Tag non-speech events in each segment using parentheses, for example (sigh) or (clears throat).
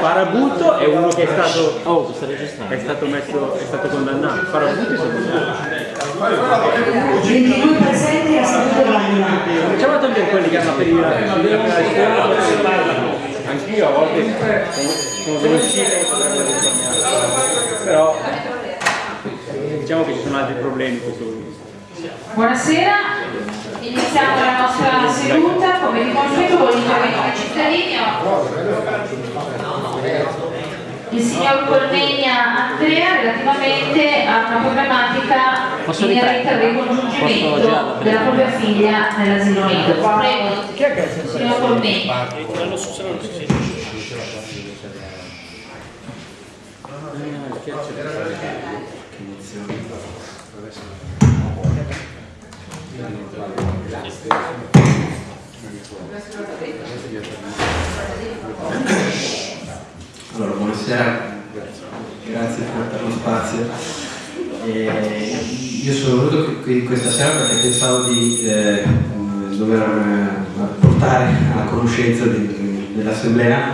Farabutto è uno che è stato, oh, è stato, messo, è stato condannato. Farabutto è stato condannato. 22 presenti a valida. Facciamo togliere quelli che hanno la Anch'io a volte sono delle uscite che. Però diciamo che ci sono altri problemi questo Buonasera, iniziamo la nostra seduta come di consueto con l'intervento dei cittadini. Il signor Colmegna Andrea relativamente a una problematica inerente al ricongiungimento della propria figlia nell'asilo nido. Prego, signor Colmegna. Allora, buonasera, grazie per lo spazio. Eh, io sono venuto qui questa sera perché pensavo di eh, dover eh, portare alla conoscenza dell'Assemblea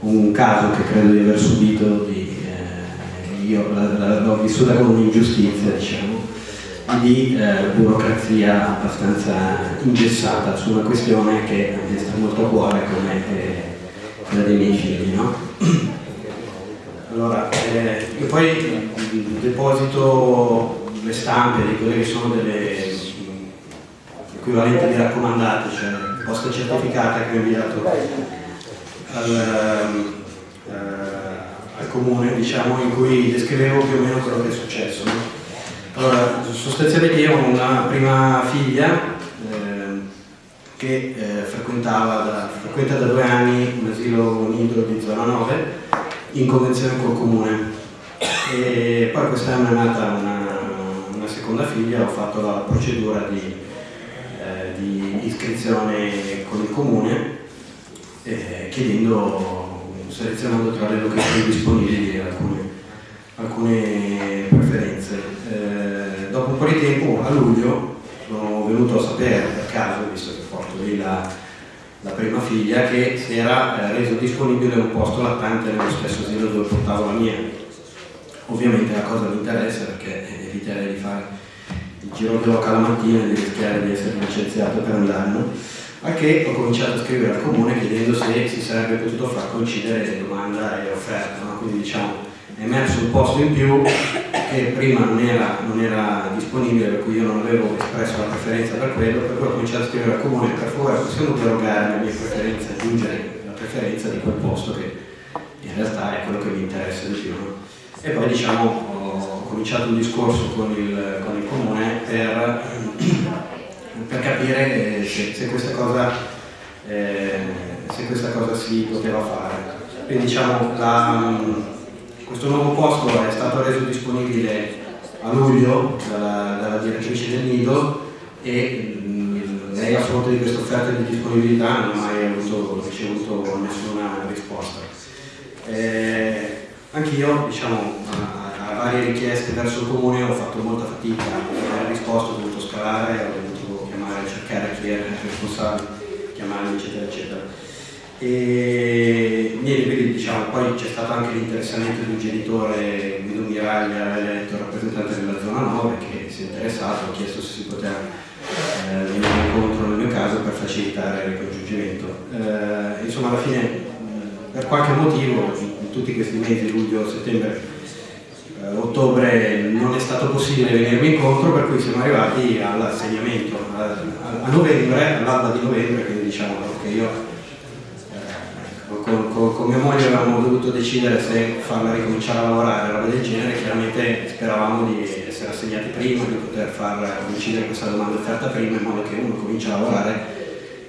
un caso che credo di aver subito, di, eh, io l'ho vissuta come un'ingiustizia, diciamo, di eh, burocrazia abbastanza ingessata su una questione che mi sta molto a cuore come eh, quella dei miei figli. No? Allora, eh, io poi deposito le stampe di quelle che sono delle equivalenti di raccomandate, cioè posta certificata che ho inviato al, eh, al comune, diciamo, in cui descrivevo più o meno quello che è successo. No? Allora, sostanzialmente io ho una prima figlia eh, che eh, frequentava da, frequenta da due anni un asilo nido di zona 9 in convenzione col comune. E poi quest'anno è nata una, una, seconda figlia, ho fatto la procedura di, eh, di iscrizione con il comune eh, chiedendo, selezionando tra le locazioni disponibili alcune, alcune preferenze. Eh, dopo un po' di tempo, a luglio, sono venuto a sapere per caso, visto che porto lì la, la prima figlia, che si era eh, reso disponibile un posto lattante nello stesso asilo dove portavo la mia. Ovviamente la cosa mi interessa perché eviterei di fare il giro d'oca la mattina e di rischiare di essere licenziato per un anno, a che ho cominciato a scrivere al comune chiedendo se si sarebbe potuto far coincidere domanda e offerta. No? Quindi diciamo è emerso un posto in più che prima non era, non era, disponibile, per cui io non avevo espresso la preferenza per quello, per cui ho cominciato a scrivere al comune, per favore possiamo derogare le mie preferenze, aggiungere la preferenza di quel posto che in realtà è quello che mi interessa di più. E poi diciamo ho cominciato un discorso con il, con il comune per, per capire se, se, questa cosa, eh, se questa cosa si poteva fare. Quindi diciamo la, questo nuovo posto è stato reso disponibile a luglio dalla, dalla direttrice del Nido e mh, lei a fronte di questa offerta di disponibilità non ha mai avuto, ricevuto nessuna risposta. Eh, Anch'io, diciamo, a, a, varie richieste verso il comune ho fatto molta fatica a dare risposta, ho dovuto scalare, ho dovuto chiamare, cercare chi era il responsabile, chiamarli, eccetera, eccetera. E niente, quindi diciamo, poi c'è stato anche l'interessamento di un genitore, Guido Miraglia, eletto rappresentante della zona 9, che si è interessato, ha chiesto se si poteva eh, venire incontro nel mio caso per facilitare il ricongiungimento. Eh, insomma, alla fine, per qualche motivo, in tutti questi mesi, luglio, settembre, eh, ottobre, non è stato possibile venirmi incontro, per cui siamo arrivati all'assegnamento a, a, novembre, all'alba di novembre, quindi diciamo che io con, con, mia moglie avevamo dovuto decidere se farla ricominciare a lavorare, roba del genere, chiaramente speravamo di essere assegnati prima, di poter far coincidere questa domanda offerta prima in modo che uno cominci a lavorare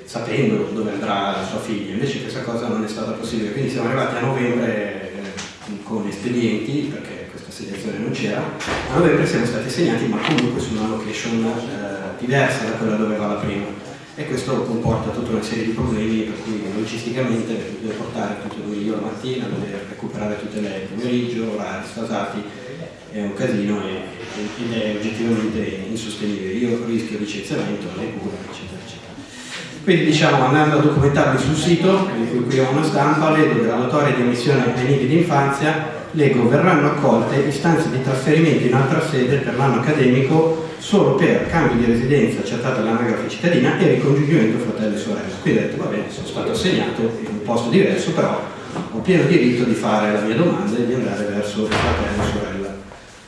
sapendo dove andrà la sua figlia, invece questa cosa non è stata possibile, quindi siamo arrivati a novembre eh, con espedienti, perché questa assegnazione non c'era, a novembre siamo stati assegnati ma comunque su una location eh, diversa da quella dove va la prima e questo comporta tutta una serie di problemi per cui logisticamente devo portare tutto lui io la mattina, dover recuperare tutte le pomeriggio, orari sfasati, è un casino ed è oggettivamente insostenibile. Io rischio licenziamento, le cure, eccetera, eccetera. Quindi diciamo andando a documentarli sul sito, qui ho una stampa, vedo graduatoria di emissione ai nidi d'infanzia, leggo verranno accolte istanze di trasferimento in altra sede per l'anno accademico solo per cambio di residenza accertata all'anagrafe cittadina e ricongiungimento fratello e sorella. Quindi ho detto va bene, sono stato assegnato in un posto diverso, però ho pieno diritto di fare la mia domanda e di andare verso fratello e sorella.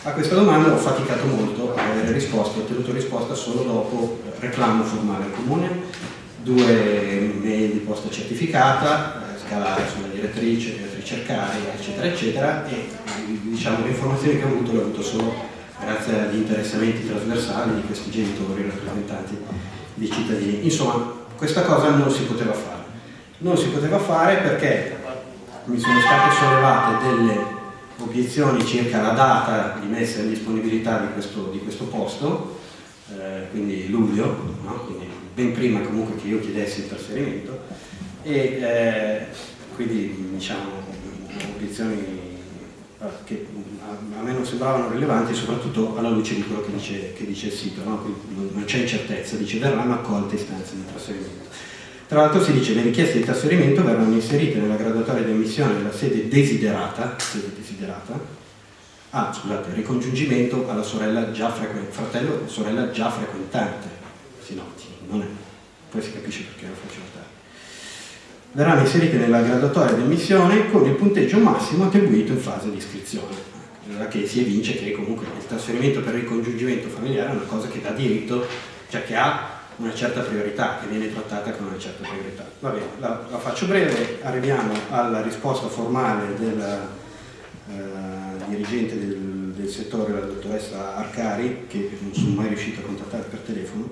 A questa domanda ho faticato molto a avere risposta, ho ottenuto risposta solo dopo reclamo formale al comune, due mail di posta certificata, eh, scalare sulla direttrice, ricercare, eccetera, eccetera, e diciamo, le informazioni che ho avuto le ho avuto solo grazie agli interessamenti trasversali di questi genitori rappresentanti di cittadini. Insomma, questa cosa non si poteva fare. Non si poteva fare perché mi sono state sollevate delle obiezioni circa la data di messa in disponibilità di questo, di questo posto, eh, quindi luglio, no? quindi ben prima comunque che io chiedessi il trasferimento, e eh, quindi diciamo obiezioni che a me non sembravano rilevanti soprattutto alla luce di quello che dice, che dice il sito, no? non c'è incertezza, dice verranno accolte istanze di trasferimento. Tra l'altro si dice che le richieste di trasferimento verranno inserite nella graduatoria di ammissione della sede desiderata, sede desiderata ah, scusate, ricongiungimento alla sorella già frequentante, fratello sorella già frequentante, si noti, non poi si capisce perché lo faccio notare. Verranno inserite nella graduatoria di ammissione con il punteggio massimo attribuito in fase di iscrizione, allora che si evince che comunque il trasferimento per ricongiungimento familiare è una cosa che dà diritto, cioè che ha una certa priorità, che viene trattata con una certa priorità. Va bene, la, la faccio breve, arriviamo alla risposta formale del eh, dirigente del, del, settore, la dottoressa Arcari, che non sono mai riuscito a contattare per telefono,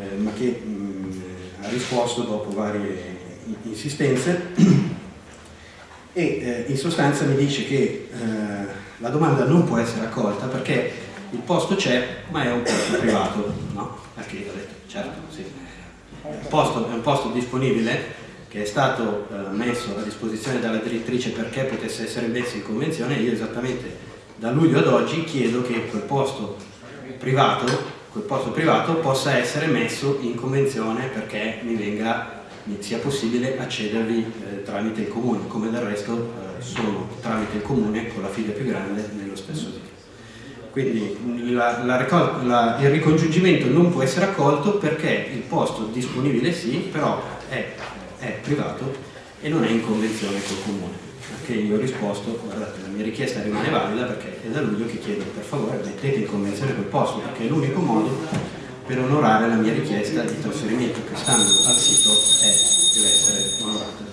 eh, ma che mh, ha risposto dopo varie insistenze (clears throat) e eh, in sostanza mi dice che eh, la domanda non può essere accolta perché il posto c'è ma è un posto privato, no? Perché ho detto certo, sì. Un posto, è un posto disponibile che è stato eh, messo a disposizione dalla direttrice perché potesse essere messo in convenzione io esattamente da luglio ad oggi chiedo che quel posto privato, quel posto privato possa essere messo in convenzione perché mi venga sia possibile accedervi eh, tramite il comune, come del resto eh, sono tramite il comune con la figlia più grande nello stesso sito. Quindi la, la, la, il ricongiungimento non può essere accolto perché il posto disponibile sì, però è, è privato e non è in convenzione col comune. Perché io ho risposto, guardate, la mia richiesta rimane valida perché è da luglio che chiedo per favore mettete in convenzione quel posto, perché è l'unico modo per onorare la mia richiesta di trasferimento che stando al sito è, deve essere onorata.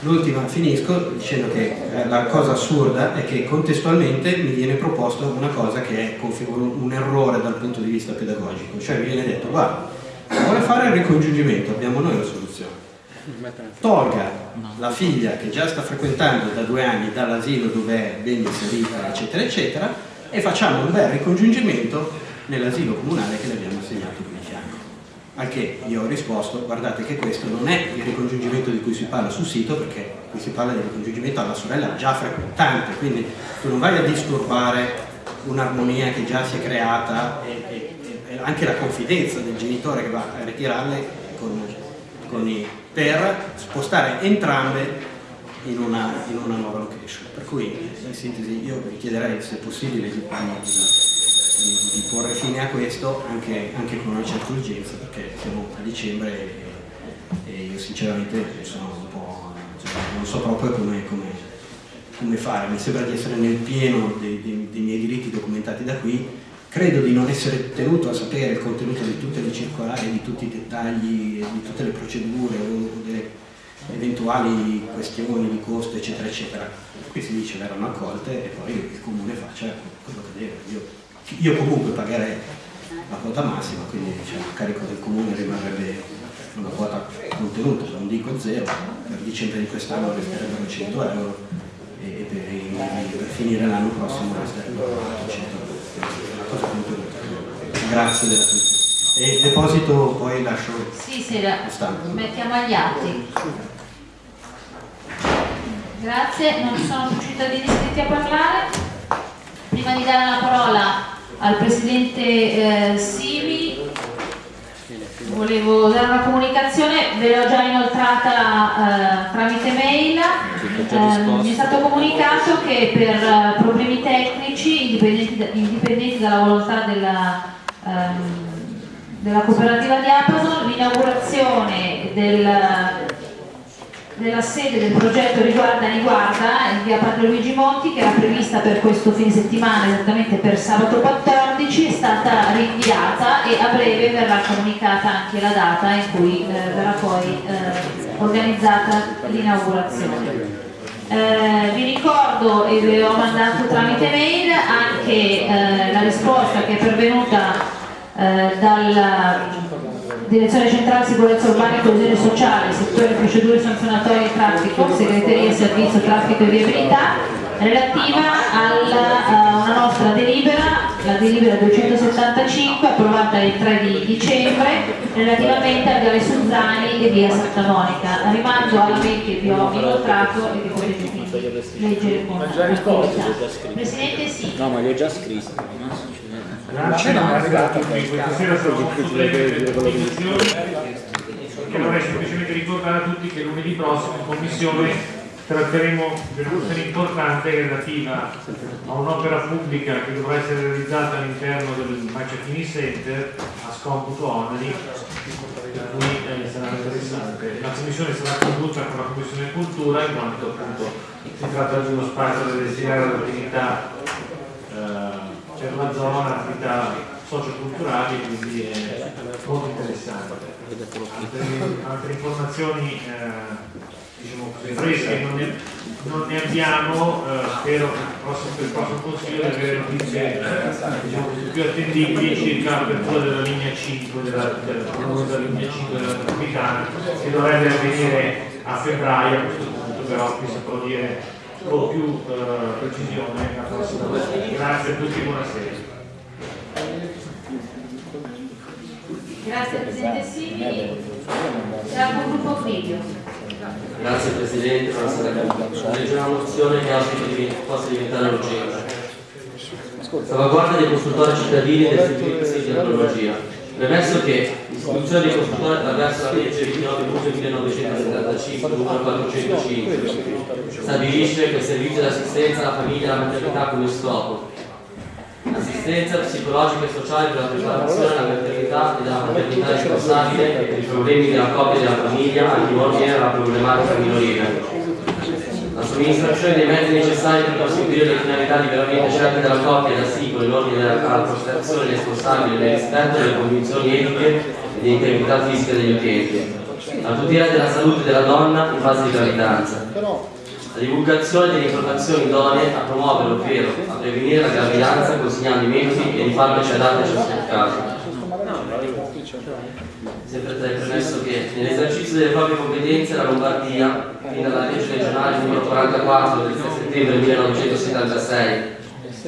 L'ultima finisco dicendo che eh, la cosa assurda è che contestualmente mi viene proposto una cosa che è un errore dal punto di vista pedagogico, cioè mi viene detto guarda, vuole fare il ricongiungimento abbiamo noi la soluzione, tolga la figlia che già sta frequentando da due anni dall'asilo dove è ben inserita eccetera eccetera e facciamo un bel ricongiungimento nell'asilo comunale che le abbiamo assegnato qui al che io ho risposto, guardate che questo non è il ricongiungimento di cui si parla sul sito, perché qui si parla di ricongiungimento alla sorella già frequentante, quindi tu non vai a disturbare un'armonia che già si è creata e, e, e, anche la confidenza del genitore che va a ritirarle con, con i, per spostare entrambe in una, in una, nuova location. Per cui in sintesi io vi chiederei se è possibile di, di, di, porre fine a questo anche, anche, con una certa urgenza perché siamo a dicembre e, e io sinceramente sono un po', cioè, non so proprio come, come, come, fare, mi sembra di essere nel pieno dei, dei, dei miei diritti documentati da qui, credo di non essere tenuto a sapere il contenuto di tutte le circolari, di tutti i dettagli, di tutte le procedure o delle eventuali questioni di costo eccetera eccetera. Qui si dice verranno accolte e poi il comune faccia quello che deve. Io io comunque pagherei la quota massima, quindi diciamo, a carico del comune rimarrebbe una quota contenuta, non dico zero, per dicembre di quest'anno resterebbero 100 euro e per, per finire l'anno prossimo resterebbero 100 euro. Cosa contenuta. Grazie dell'attenzione. E il deposito poi lascio sì, sì, la mettiamo agli atti. Grazie, non sono più cittadini iscritti a parlare. Prima di dare la parola al Presidente eh, Sivi volevo dare una comunicazione, ve l'ho già inoltrata eh, tramite mail, eh, mi è stato comunicato che per eh, problemi tecnici indipendenti, indipendenti dalla volontà della, ehm, della cooperativa di Amazon l'inaugurazione del, della sede del progetto Riguarda Riguarda in via Padre Luigi Monti che era prevista per questo fine settimana esattamente per sabato 14 è stata rinviata e a breve verrà comunicata anche la data in cui eh, verrà poi eh, organizzata l'inaugurazione. Eh, vi ricordo e ve l'ho mandato tramite mail anche eh, la risposta che è pervenuta eh, dalla Direzione Centrale Sicurezza Urbana e Coesione Sociale, settore procedure sanzionatorie e traffico, segreteria servizio traffico e viabilità, relativa alla, a una nostra delibera, la delibera 275 approvata il 3 di dicembre, relativamente a Viale Suzzani e via Santa Monica. Rimando alla che vi ho inoltrato e che potete quindi leggere con tranquillità. Presidente sì. No, ma li ho già scritti. Grazie, non è arrivato qui questa sera sono difficile delle che vorrei semplicemente ricordare a tutti che lunedì prossimo in commissione tratteremo di una questione importante relativa a un'opera pubblica che dovrà essere realizzata all'interno del Macciachini Center a scomputo oneri per cui eh, sarà interessante. La commissione sarà condotta con la commissione cultura in quanto appunto si tratta di uno spazio da destinare all'attività eh, per la zona, attività socioculturali, quindi è molto interessante. Altre, altre informazioni eh, diciamo fresche non ne, non ne abbiamo, eh, spero per il prossimo, per il prossimo consiglio di avere notizie diciamo così, più attendibili circa l'apertura della linea 5 della, della, della linea 5 della metropolitana che dovrebbe avvenire a febbraio a questo punto, però qui saprò dire con più eh, precisione la prossima volta. Grazie a tutti, buonasera. Grazie Presidente Simili. Siamo un gruppo video. Grazie Presidente, buonasera a tutti. Legge una mozione che auspico possa diventare urgente. Salvaguardia dei consultori cittadini e del servizio di archeologia. Premesso che l'istituzione dei consultori attraverso la legge 29 luglio 1975, numero 405, stabilisce che il servizio di assistenza alla famiglia e alla maternità come scopo. Assistenza psicologica e sociale per la preparazione alla maternità e della maternità responsabile e per i problemi della coppia e della famiglia anche in ordine alla problematica minorile la somministrazione dei mezzi necessari per conseguire le finalità liberamente scelte dalla coppia da singolo in ordine alla prestazione responsabile nel rispetto delle condizioni etiche e di integrità fisica degli utenti, la tutela della salute della donna in fase di gravidanza, la divulgazione delle informazioni idonee a promuovere ovvero a prevenire la gravidanza consigliando i metodi e i farmaci adatti a ciascun caso. Sempre tra il premesso che nell'esercizio delle proprie competenze la Lombardia, fin dalla legge regionale numero 44 del 3 settembre 1976,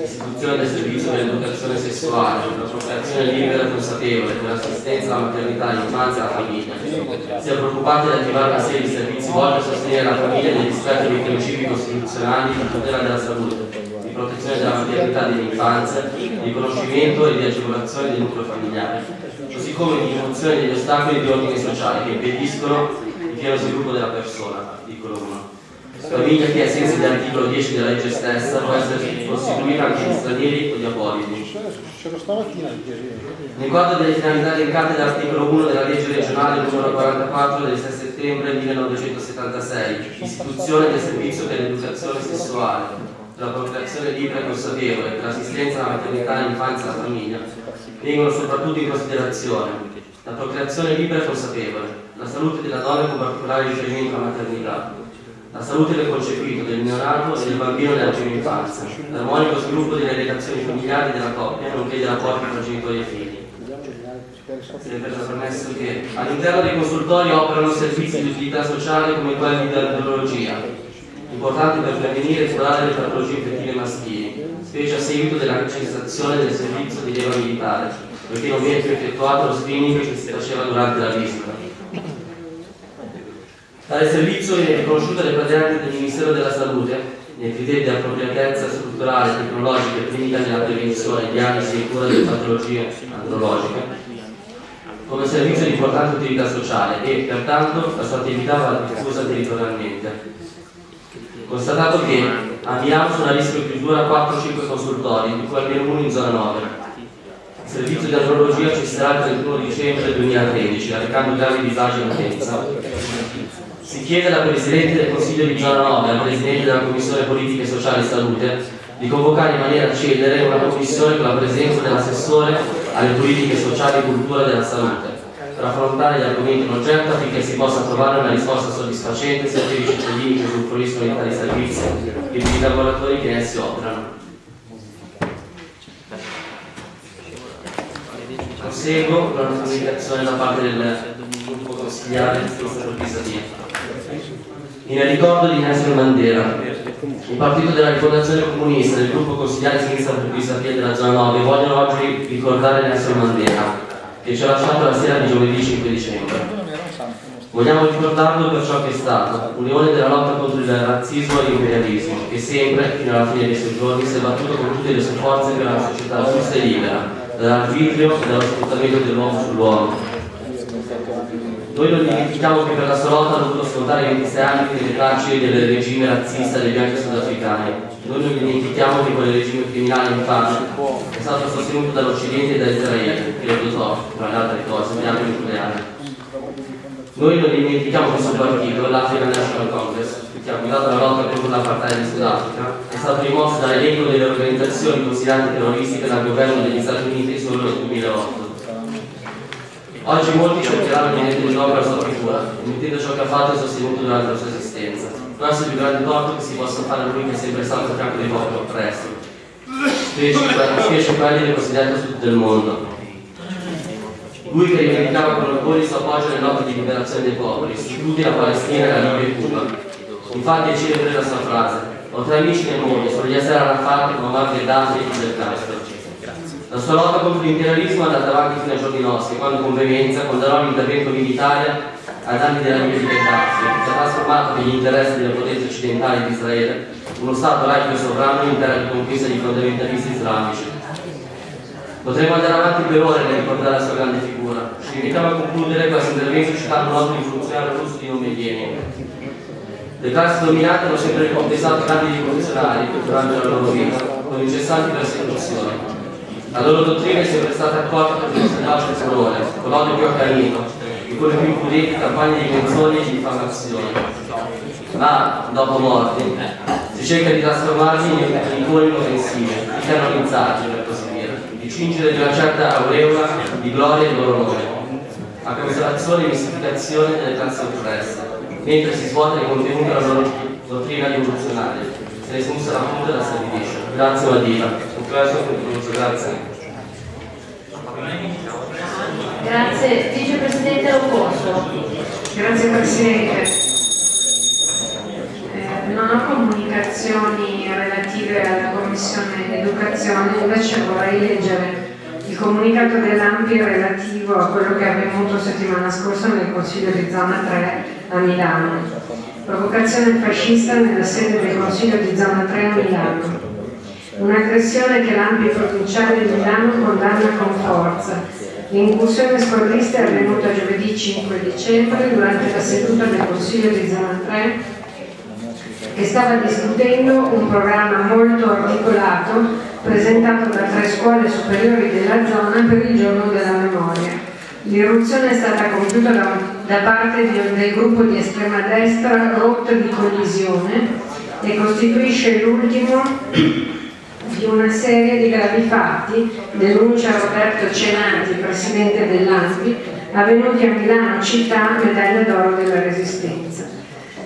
istituzione del servizio dell'educazione sessuale, la procreazione libera e consapevole, per l'assistenza alla maternità, all'infanzia e alla famiglia, si è preoccupata di attivare una serie di servizi volti a sostenere la famiglia nel rispetto dei principi costituzionali di tutela della salute, di protezione della maternità e dell'infanzia, di riconoscimento e di agevolazione del nucleo familiare, come di rimozione degli ostacoli di ordine sociale che impediscono il pieno sviluppo della persona, articolo 1. Famiglia che ai sensi dell'articolo 10 della legge stessa può essere costituita anche di stranieri o di apolidi. Nel quadro delle finalità elencate dall'articolo 1 della legge regionale numero 44 del 6 settembre 1976, istituzione del servizio per l'educazione sessuale, la procreazione libera e consapevole, per l'assistenza alla maternità, all'infanzia e alla famiglia, vengono soprattutto in considerazione la procreazione libera e consapevole, la salute della donna con particolare riferimento alla maternità, la salute del concepito, del neonato e del bambino nella prima infanzia, l'armonico sviluppo delle relazioni familiari della coppia, nonché dei rapporti tra genitori e figli. Sempre permesso che all'interno dei consultori operano servizi di utilità sociale come quelli di dermatologia, importanti per prevenire e curare le patologie infettive maschili, specie a seguito della cessazione del servizio di leva militare, perché non viene più effettuato lo screening che si faceva durante la visita. Tale servizio viene riconosciuto dai praticante del Ministero della Salute nei criteri di appropriatezza strutturale, tecnologica e clinica nella prevenzione, diagnosi e cura delle patologie andrologiche, come servizio di importante utilità sociale e, pertanto, la sua attività va diffusa territorialmente. Constatato che a Milano sono a rischio chiusura 4-5 consultori, di cui almeno uno in zona 9. Il servizio di andrologia cesserà il 31 dicembre 2013, arrecando gravi disagi in utenza. Si chiede alla Presidente del Consiglio di zona 9 e al Presidente della Commissione Politiche Sociali e Salute di convocare in maniera celere una commissione con la presenza dell'assessore alle politiche sociali e cultura della salute per affrontare gli argomenti in oggetto affinché si possa trovare una risposta soddisfacente sia per i cittadini che usufruiscono di tali servizi che per i lavoratori che essi operano. Proseguo una comunicazione da parte del gruppo consigliare Pisatino. In ricordo di Nelson Mandela, il partito della rifondazione comunista del gruppo consigliare sinistra per Pisapia della zona 9 vogliono oggi ricordare Nelson Mandela, che ci ha lasciato la sera di giovedì 5 dicembre. Vogliamo ricordarlo per ciò che è stato, un leone della lotta contro il razzismo e l'imperialismo, che sempre, fino alla fine dei suoi giorni, si è battuto con tutte le sue forze per una società giusta e libera, dall'arbitrio e dallo sfruttamento dell'uomo sull'uomo. Noi non dimentichiamo che per la sua lotta ha dovuto scontare 26 anni nelle carceri del regime razzista dei bianchi sudafricani. Noi non dimentichiamo che quel regime criminale infame è stato sostenuto dall'Occidente e da Israele, che lo dotò, tra le altre cose, di armi nucleari. Noi non dimentichiamo suo partito, l'African National Congress, che ha guidato la lotta contro l'apartheid in Sudafrica, è stato rimosso dall'elenco delle organizzazioni considerate terroristiche dal governo degli Stati Uniti solo nel 2008. Oggi molti cercheranno di mettere in opera la sua figura, mettendo ciò che ha fatto e sostenuto durante la sua esistenza. È il più grande torto che si possa fare a lui che è sempre stato a fianco dei popoli oppressi, specie quelli del cosiddetto sud del mondo. Lui che rivendicava con orgoglio il suo appoggio nelle lotte di liberazione dei popoli, istituti la Palestina, la Libia e Cuba. Infatti è celebre la sua frase, ho tre amici nel mondo, sono esseri Arafat, Muammar Gheddafi e Fidel Castro. La sua lotta contro l'imperialismo è andata avanti fino ai giorni nostri, quando con veemenza condannò l'intervento militare ai danni della Libia di Gheddafi, che ha trasformato negli interessi delle potenze occidentali di Israele uno Stato laico sovrano in terra di conquista di fondamentalisti islamici. Potremmo andare avanti per ore nel ricordare la sua grande figura. Ci invitiamo a concludere questo intervento citando un altro rivoluzionario russo di nome Lenin. Le classi dominate hanno sempre ricompensato grandi rivoluzionari durante la loro vita, con incessanti persecuzioni. La loro dottrina è sempre stata accolta per il selvaggio furore, con l'odio più accanito, e le più impudenti campagne di menzogne e di diffamazione. Ma, dopo morte, si cerca di trasformarli in icone offensive, di canonizzarli, per così dire, di cingere di una certa aureola di gloria e loro nome, a consolazione e mistificazione delle classi oppresse, mentre si svuota di contenuto la loro dottrina rivoluzionaria, se ne smussa la punta e la. Grazie Madina. Un questo concluso, grazie. Grazie, Vicepresidente Locoso. Grazie Presidente. Eh, non ho comunicazioni relative alla Commissione Educazione, invece vorrei leggere il comunicato dell'AMPI relativo a quello che è avvenuto settimana scorsa nel Consiglio di Zona 3 a Milano. Provocazione fascista nella sede del Consiglio di Zona 3 a Milano. Un'aggressione che l'AMPI provinciale di Milano condanna con forza L'incursione squadrista è avvenuta giovedì 5 dicembre durante la seduta del Consiglio di Zona 3 che stava discutendo un programma molto articolato presentato da tre scuole superiori della zona per il giorno della memoria. L'irruzione è stata compiuta da, da parte di, del gruppo di estrema destra rotta di collisione e costituisce l'ultimo di una serie di gravi fatti, denuncia Roberto Cenati, presidente dell'ANPI, avvenuti a Milano città medaglia d'oro della Resistenza.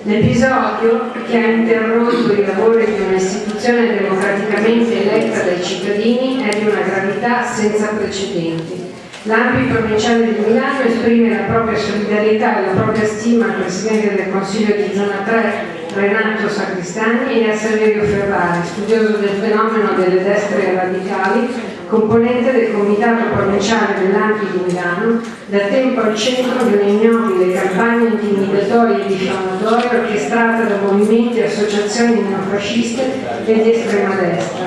L'episodio che ha interrotto i lavori di un'istituzione democraticamente eletta dai cittadini è di una gravità senza precedenti. L'ANPI provinciale di Milano esprime la propria solidarietà e la propria stima al Presidente del Consiglio di Zona 3 Renato Sacristani e a Saverio Ferrari, studioso del fenomeno delle destre radicali, componente del Comitato Provinciale dell'Ampi di Milano, da tempo al centro di un'ignobile campagna intimidatoria e diffamatoria orchestrata da movimenti e associazioni neofasciste e di estrema destra.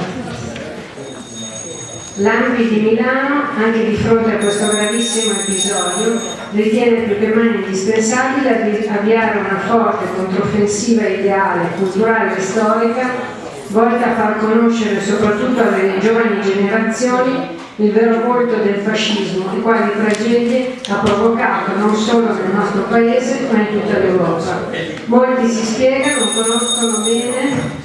L'Ampi di Milano, anche di fronte a questo gravissimo episodio, ritiene più che mai indispensabile avviare una forte controffensiva ideale, culturale e storica volta a far conoscere soprattutto alle giovani generazioni il vero volto del fascismo e quali tragedie ha provocato non solo nel nostro paese ma in tutta l'Europa. Molti si spiegano, conoscono bene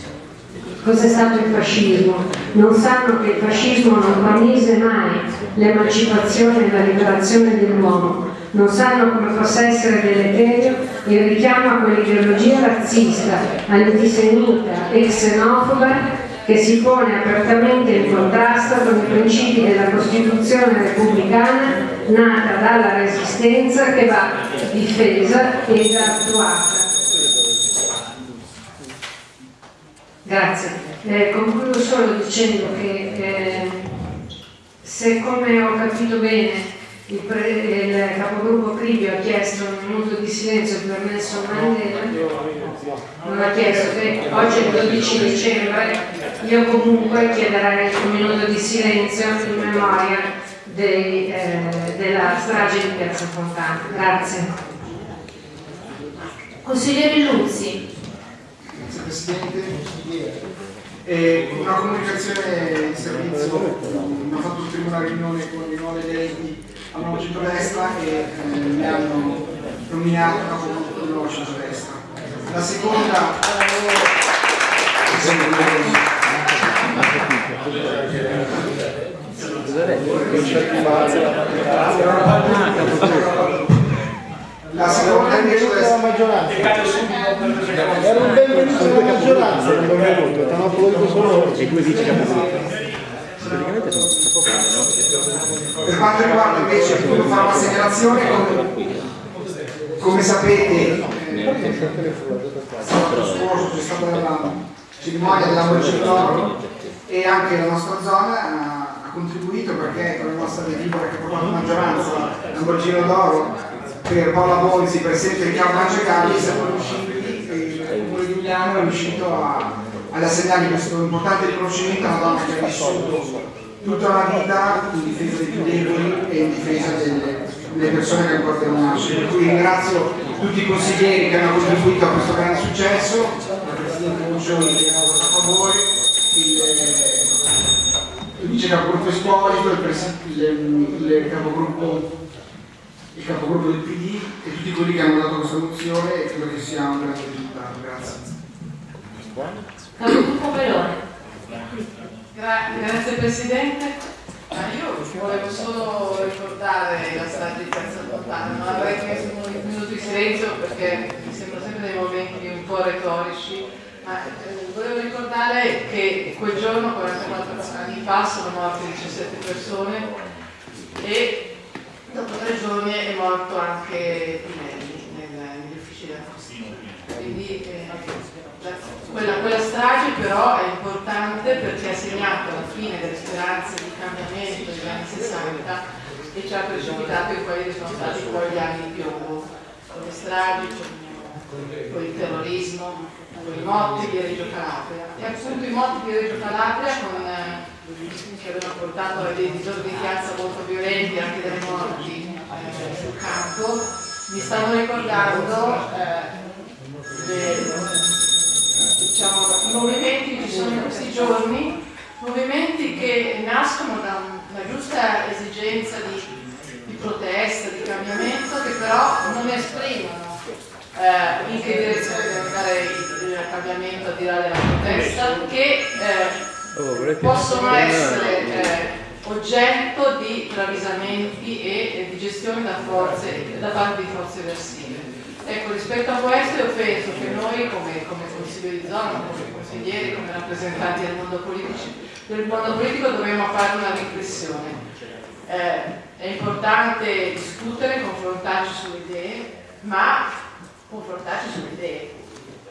cos'è stato il fascismo, non sanno che il fascismo non promise mai l'emancipazione e la liberazione dell'uomo, non sanno come possa essere deleterio il richiamo a quell'ideologia razzista, antisemita e xenofoba che si pone apertamente in contrasto con i principi della Costituzione repubblicana nata dalla Resistenza che va difesa ed attuata. Grazie. Eh, concludo solo dicendo che eh, se come ho capito bene il, pre, il capogruppo Cribio ha chiesto un minuto di silenzio per Nelson Mandela, non ha chiesto che oggi è il 12 dicembre, io comunque chiederei un minuto di silenzio in memoria dei, eh, della strage di Piazza Fontana. Grazie. Consigliere Luzzi. Grazie Presidente. E una comunicazione di servizio, abbiamo fatto tutti una riunione con i nuovi eletti al nuovo centrodestra e eh, mi hanno nominato capogruppo del nuovo centrodestra. La seconda... La seconda invece la maggioranza. Era un benvenuto della maggioranza, non benvenuto, ti hanno applaudito solo loro. E due vice capogruppo. Praticamente sono no? Per quanto riguarda invece, voglio fare una segnalazione, come, sapete, eh, sabato scorso c'è stata la cerimonia dell'Ambrogio d'Oro e anche la nostra zona ha, contribuito perché con la nostra delibera che ha portato maggioranza l'Ambrogino d'Oro per Paola Bonzi, presidente di Campo Mangiagalli, siamo riusciti, il Comune di Giuliano è riuscito a, ad assegnargli questo importante riconoscimento a una donna che ha vissuto tutta la vita in difesa dei più deboli e in difesa delle, delle persone che ancora devono nascere. Per cui ringrazio tutti i consiglieri che hanno contribuito a questo grande successo, la Presidente Muccioni che ha votato a favore, il, vice capogruppo Esposito, il, il, il capogruppo il capogruppo del PD e tutti quelli che hanno dato questa mozione e credo che sia un grande risultato. Grazie. Capogruppo Melone. Gra grazie Presidente. Ma io volevo solo ricordare la Piazza Fontana, non avrei chiesto un minuto di silenzio perché mi sembrano sempre dei momenti un po' retorici, ma eh, volevo ricordare che quel giorno, 44 anni fa, sono morte 17 persone e dopo tre giorni è morto anche Pinelli negli uffici della Costituzione. Quindi eh, quella, quella, strage però è importante perché ha segnato la fine delle speranze di cambiamento degli anni 60 e ci ha precipitato in quelli che sono stati poi gli anni di piombo, con le stragi, con, il terrorismo, con i motti di Reggio Calabria. E appunto i motti di Reggio Calabria con eh, che avevano portato a dei disordini di piazza molto violenti, anche delle morti eh, sul campo, mi stanno ricordando eh, diciamo, i movimenti che ci sono in questi giorni, movimenti che nascono da una giusta esigenza di, di protesta, di cambiamento, che però non esprimono eh, in che direzione deve andare il, cambiamento al di là della protesta, che eh, Oh, possono essere eh, oggetto di travisamenti e eh, di gestione da, forze, da parte di forze eversive. Ecco, rispetto a questo io penso che noi come, come consiglio di zona, come consiglieri, come rappresentanti del mondo, politici, del mondo politico dobbiamo fare una riflessione. Eh, è importante discutere, confrontarci sulle idee, ma confrontarci sulle idee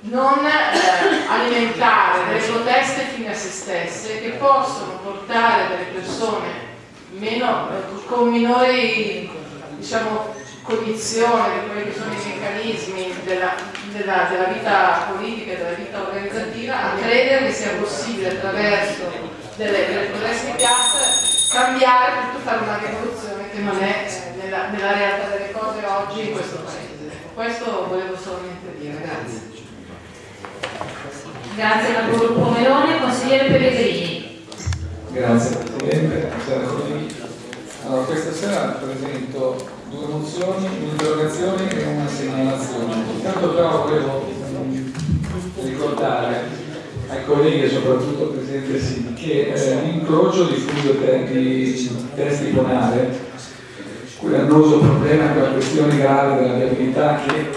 non eh, alimentare delle proteste fine a se stesse che possono portare delle persone meno, con minori diciamo, cognizione di quelli che sono i meccanismi della, della, della vita politica e della vita organizzativa a credere che sia possibile attraverso delle, delle proteste in piazza cambiare tutto, fare una rivoluzione che non è eh, nella, nella realtà delle cose oggi in questo paese. Questo volevo solamente dire, grazie. Grazie al gruppo Melone, consigliere Pellegrini. Grazie Presidente. Allora, questa sera presento due mozioni, un'interrogazione e una segnalazione. Intanto però volevo ricordare ai colleghi soprattutto al Presidente Sini che eh, l'incrocio di Fulvio te di testi Ponale, quell'annoso problema, quella questione grave della viabilità che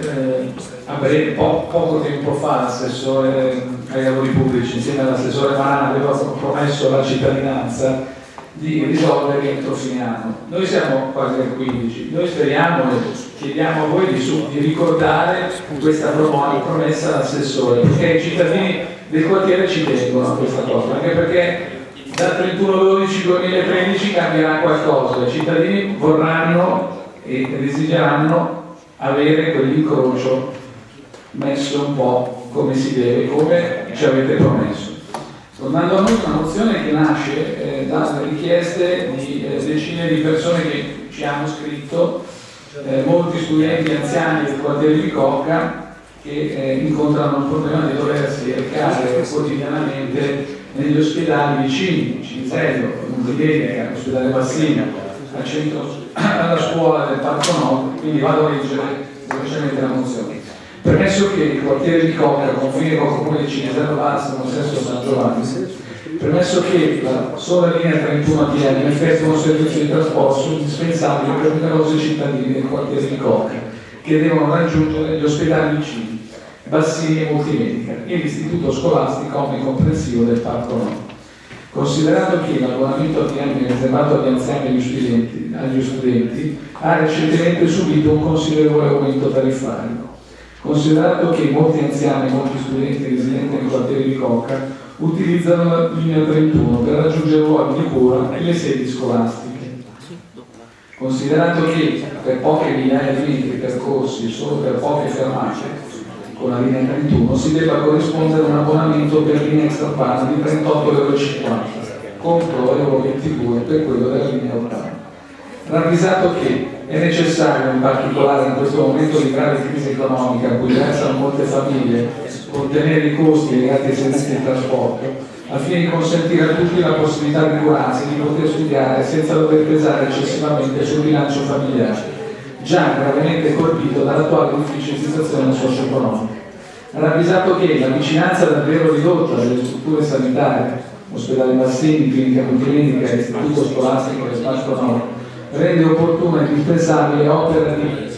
eh, breve, po poco tempo fa l'assessore ai lavori pubblici insieme all'assessore Mana aveva promesso alla cittadinanza di risolvere entro fine anno. Noi siamo quasi al 15, noi speriamo e chiediamo a voi di, di ricordare questa promessa all'assessore, perché i cittadini del quartiere ci tengono a questa cosa, anche perché dal 31-12-2013 cambierà qualcosa, i cittadini vorranno e desideranno avere quell'incrocio messo un po' come si deve, come ci avete promesso. Tornando a noi, una mozione che nasce eh, dalle richieste di eh, decine di persone che ci hanno scritto, eh, molti studenti anziani del quartiere di Cocca che eh, incontrano il problema di doversi recare quotidianamente negli ospedali vicini, Cinzello, Montedenica, l'ospedale Bassina, al centro, alla scuola del Parco Nord, quindi vado a leggere velocemente la mozione. Permesso che il quartiere di Cocca confine con il comune di Cinesello Balsamo, Sesto San Giovanni, permesso che la sola linea 31 ATM effettua un servizio di trasporto indispensabile per numerosi cittadini del quartiere di Cocca che devono raggiungere gli ospedali vicini, Bassini e Multimedica e l'istituto scolastico omnicomprensivo del Parco Nord. Considerato che l'abbonamento ATM riservato agli anziani e agli studenti, agli studenti ha recentemente subito un considerevole aumento tariffario, considerato che molti anziani e molti studenti residenti nei quartieri di Cocca utilizzano la linea 31 per raggiungere luoghi di cura e le sedi scolastiche. Considerato che per poche migliaia di metri percorsi, solo per poche fermate, con la linea 31 si debba corrispondere un abbonamento per linea extrapanna di 38,50 euro contro euro 22 per quello della linea 80. Ravvisato che è necessario, in particolare in questo momento di grave crisi economica a cui versano molte famiglie, contenere i costi legati ai servizi di trasporto, al fine di consentire a tutti la possibilità di curarsi, di poter studiare senza dover pesare eccessivamente sul bilancio familiare, già gravemente colpito dall'attuale difficile situazione socio-economica. Ravvisato che la vicinanza davvero ridotta delle strutture sanitarie, ospedale Bassini, clinica multimedica e istituto scolastico del Parco Nord, rende opportuna e indispensabile opera di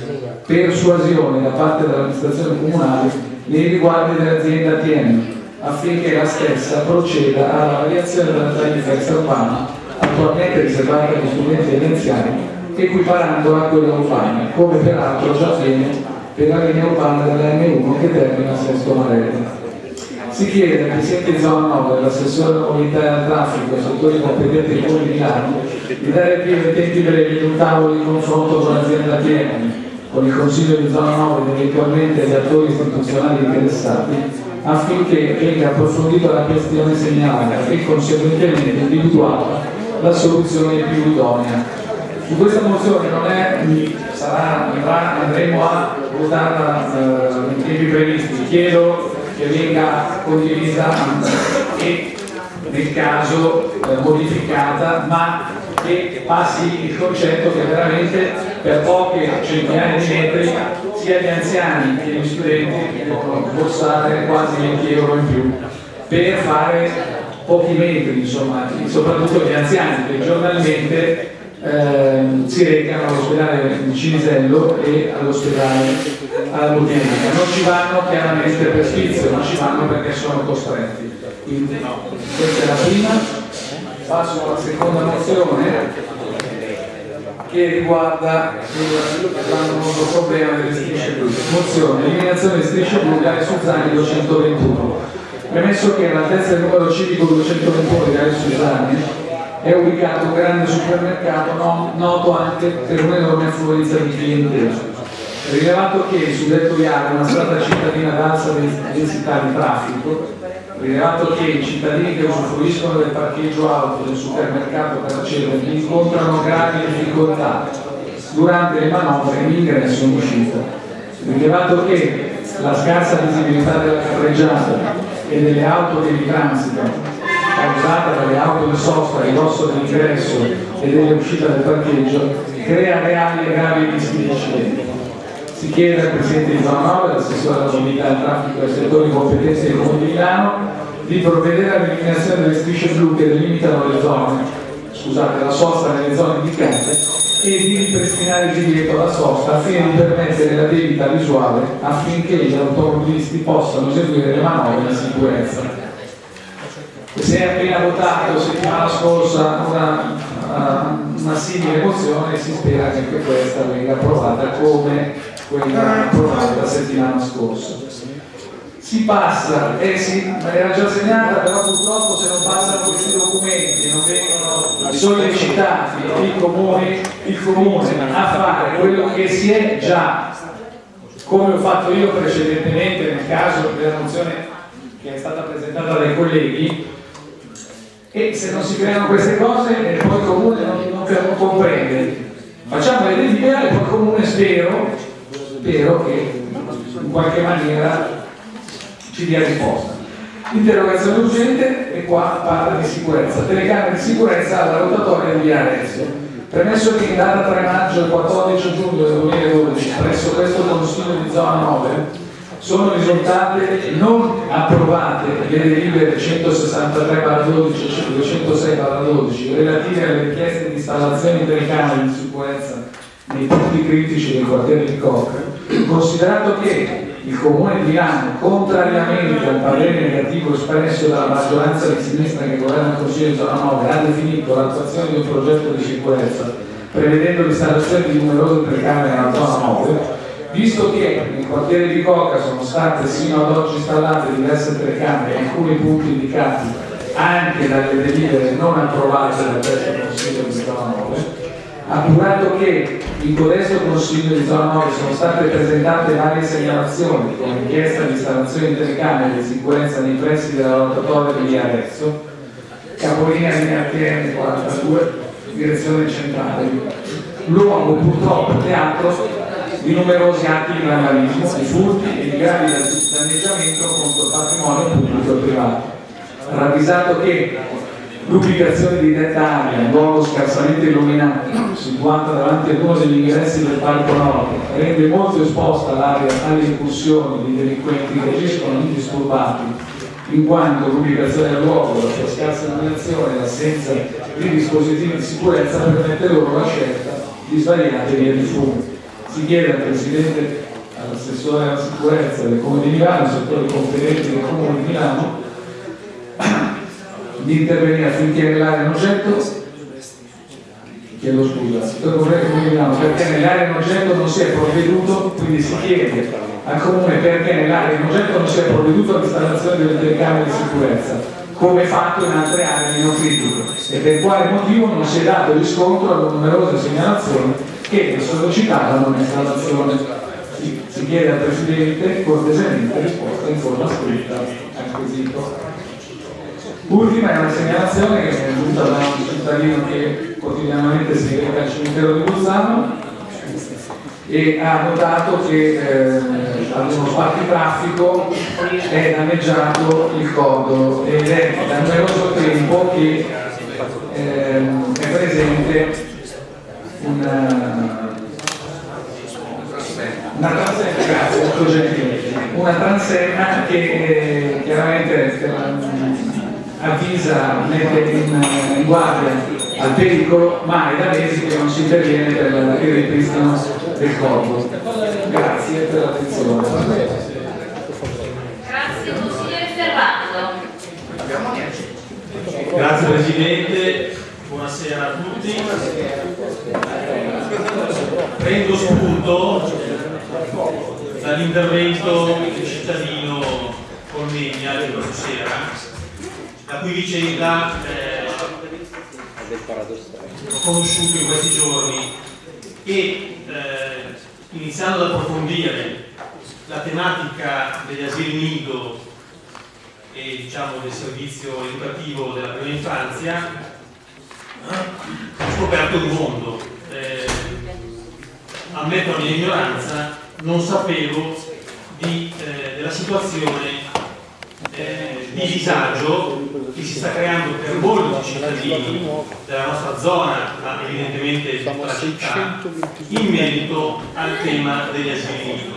persuasione da parte dell'amministrazione comunale nei riguardi dell'azienda ATM affinché la stessa proceda alla variazione della tariffa extraurbana attualmente riservata agli studenti e agli anziani equiparandola a quella urbana come peraltro già avviene per la linea urbana della M1 che termina a Sesto Marello. Si chiede al Presidente di zona 9 dell'assessore alla mobilità e al traffico e del Comune di Milano dare più in tempi di un tavolo di confronto con l'azienda TM, con il Consiglio di zona 9 ed eventualmente gli attori istituzionali interessati, affinché venga approfondita la questione segnalata e conseguentemente individuata la soluzione più idonea. Su questa mozione non è, sarà, andrà, andremo a votarla eh, in tempi previsti. Chiedo che venga condivisa e nel caso eh, modificata, ma che passi il concetto che veramente per poche centinaia di metri sia gli anziani che gli studenti devono borsare quasi 20 euro in più per fare pochi metri, insomma, soprattutto gli anziani che giornalmente eh, si recano all'ospedale di Cinisello e all'ospedale alla Multimedia. Non ci vanno chiaramente per sfizio, ma ci vanno perché sono costretti. Quindi questa è la prima. Passo alla seconda mozione che riguarda il problema delle strisce blu. Mozione, eliminazione di strisce blu Gare Suzzani 221. Premesso che all'altezza del numero civico 221 di Gare Suzzani è ubicato un grande supermercato no, noto anche per un'enorme affluenza di clientela. Rilevato che su detto viale una strada cittadina ad alta densità di traffico rilevato che i cittadini che usufruiscono del parcheggio auto del supermercato per accedere incontrano gravi difficoltà durante le manovre in ingresso e in uscita, rilevato che la scarsa visibilità della carreggiata e delle auto che vi transitano causata dalle auto di sosta a ridosso dell'ingresso e dell'uscita del parcheggio crea reali e gravi rischi di incidenti. Si chiede al Presidente di Zona 9, all'assessore alla mobilità al traffico e ai settori competenti del Comune di Milano, di provvedere all'eliminazione delle strisce blu che delimitano le zone, scusate, la sosta nelle zone indicate e di ripristinare il divieto alla sosta al fine di permettere la debita visuale affinché gli automobilisti possano eseguire le manovre in sicurezza. Si è appena votato settimana scorsa una, una simile mozione e si spera che anche questa venga approvata come quella approvata la settimana scorsa. Si passa, eh sì, ma era già segnata, però purtroppo se non passano questi documenti e non vengono sollecitati i comuni, il comune a fare quello che si è già, come ho fatto io precedentemente nel caso della mozione che è stata presentata dai colleghi, e se non si creano queste cose poi il comune non, non comprende. Facciamo le delibere e poi il comune spero, spero che in qualche maniera ci dia risposta. Interrogazione urgente e qua parla di sicurezza. Telecamere di sicurezza alla rotatoria di Via Arezzo. Premesso che in data 3 maggio e 14 giugno del 2012 presso questo Consiglio di zona 9 sono risultate non approvate le delibere 163 12 e 206 12 relative alle richieste di installazione delle camere di sicurezza nei punti critici del quartiere di Koch, considerato che il Comune di Milano, contrariamente al parere negativo espresso dalla maggioranza di sinistra che governa il Consiglio di zona 9, ha definito l'attuazione di un progetto di sicurezza prevedendo l'installazione di numerose telecamere nella zona 9, Visto che nel quartiere di Coca sono state sino ad oggi installate diverse telecamere in alcuni punti indicati anche dalle delibere non approvate dal terzo Consiglio di zona 9, appurato che in codesto Consiglio di zona 9 sono state presentate varie segnalazioni con richiesta di installazione di telecamere di sicurezza nei pressi della rotatoria di Arezzo, capolinea di ATM 42, direzione centrale. Luogo purtroppo teatro di numerosi atti di vandalismo, di furti e di gravi danneggiamento contro il patrimonio pubblico e privato. Ravvisato che l'ubicazione di detta area, un luogo scarsamente illuminato, situata davanti ad uno degli ingressi del Parco Nord, rende molto esposta l'area alle incursioni di delinquenti che agiscono indisturbati, in quanto l'ubicazione del luogo, la sua scarsa illuminazione e l'assenza di dispositivi di sicurezza permette loro la scelta di svariate vie di fumo si chiede al Presidente, all'assessore alla sicurezza del Comune di Milano, al settore competenti del Comune di Milano, di intervenire affinché nell'area in oggetto chiedo scusa, perché nell'area in oggetto non si è provveduto, quindi si chiede al Comune perché nell'area in oggetto non si è provveduto all'installazione delle telecamere di sicurezza come fatto in altre aree meno critiche e per quale motivo non si è dato riscontro alle numerose segnalazioni che sollecitavano l'installazione. Si, si chiede al Presidente cortesemente risposta in forma scritta al quesito. Ultima è una segnalazione che è venuta da un cittadino che quotidianamente si reca al cimitero di Bolzano e ha notato che eh, ad uno spartitraffico è danneggiato il codolo ed è da numeroso tempo che eh, è presente una, una transenna, grazie, una transenna che eh, chiaramente eh, avvisa, mette in, in guardia al pericolo, ma è da mesi che non si interviene per il ripristino del corpo. Grazie per l'attenzione. Grazie consigliere Serrano. Grazie Presidente, buonasera a tutti. Prendo spunto dall'intervento del cittadino Colmegna di questa sera, cui vicenda eh, ho conosciuto in questi giorni e eh, iniziando ad approfondire la tematica degli asili nido e diciamo, del servizio educativo della prima infanzia, ho scoperto un mondo. Eh, ammetto la mia ignoranza, non sapevo di, eh, della situazione eh, di disagio che si sta creando per molti cittadini della nostra zona, ma evidentemente di tutta la città, in merito al tema degli asili nido,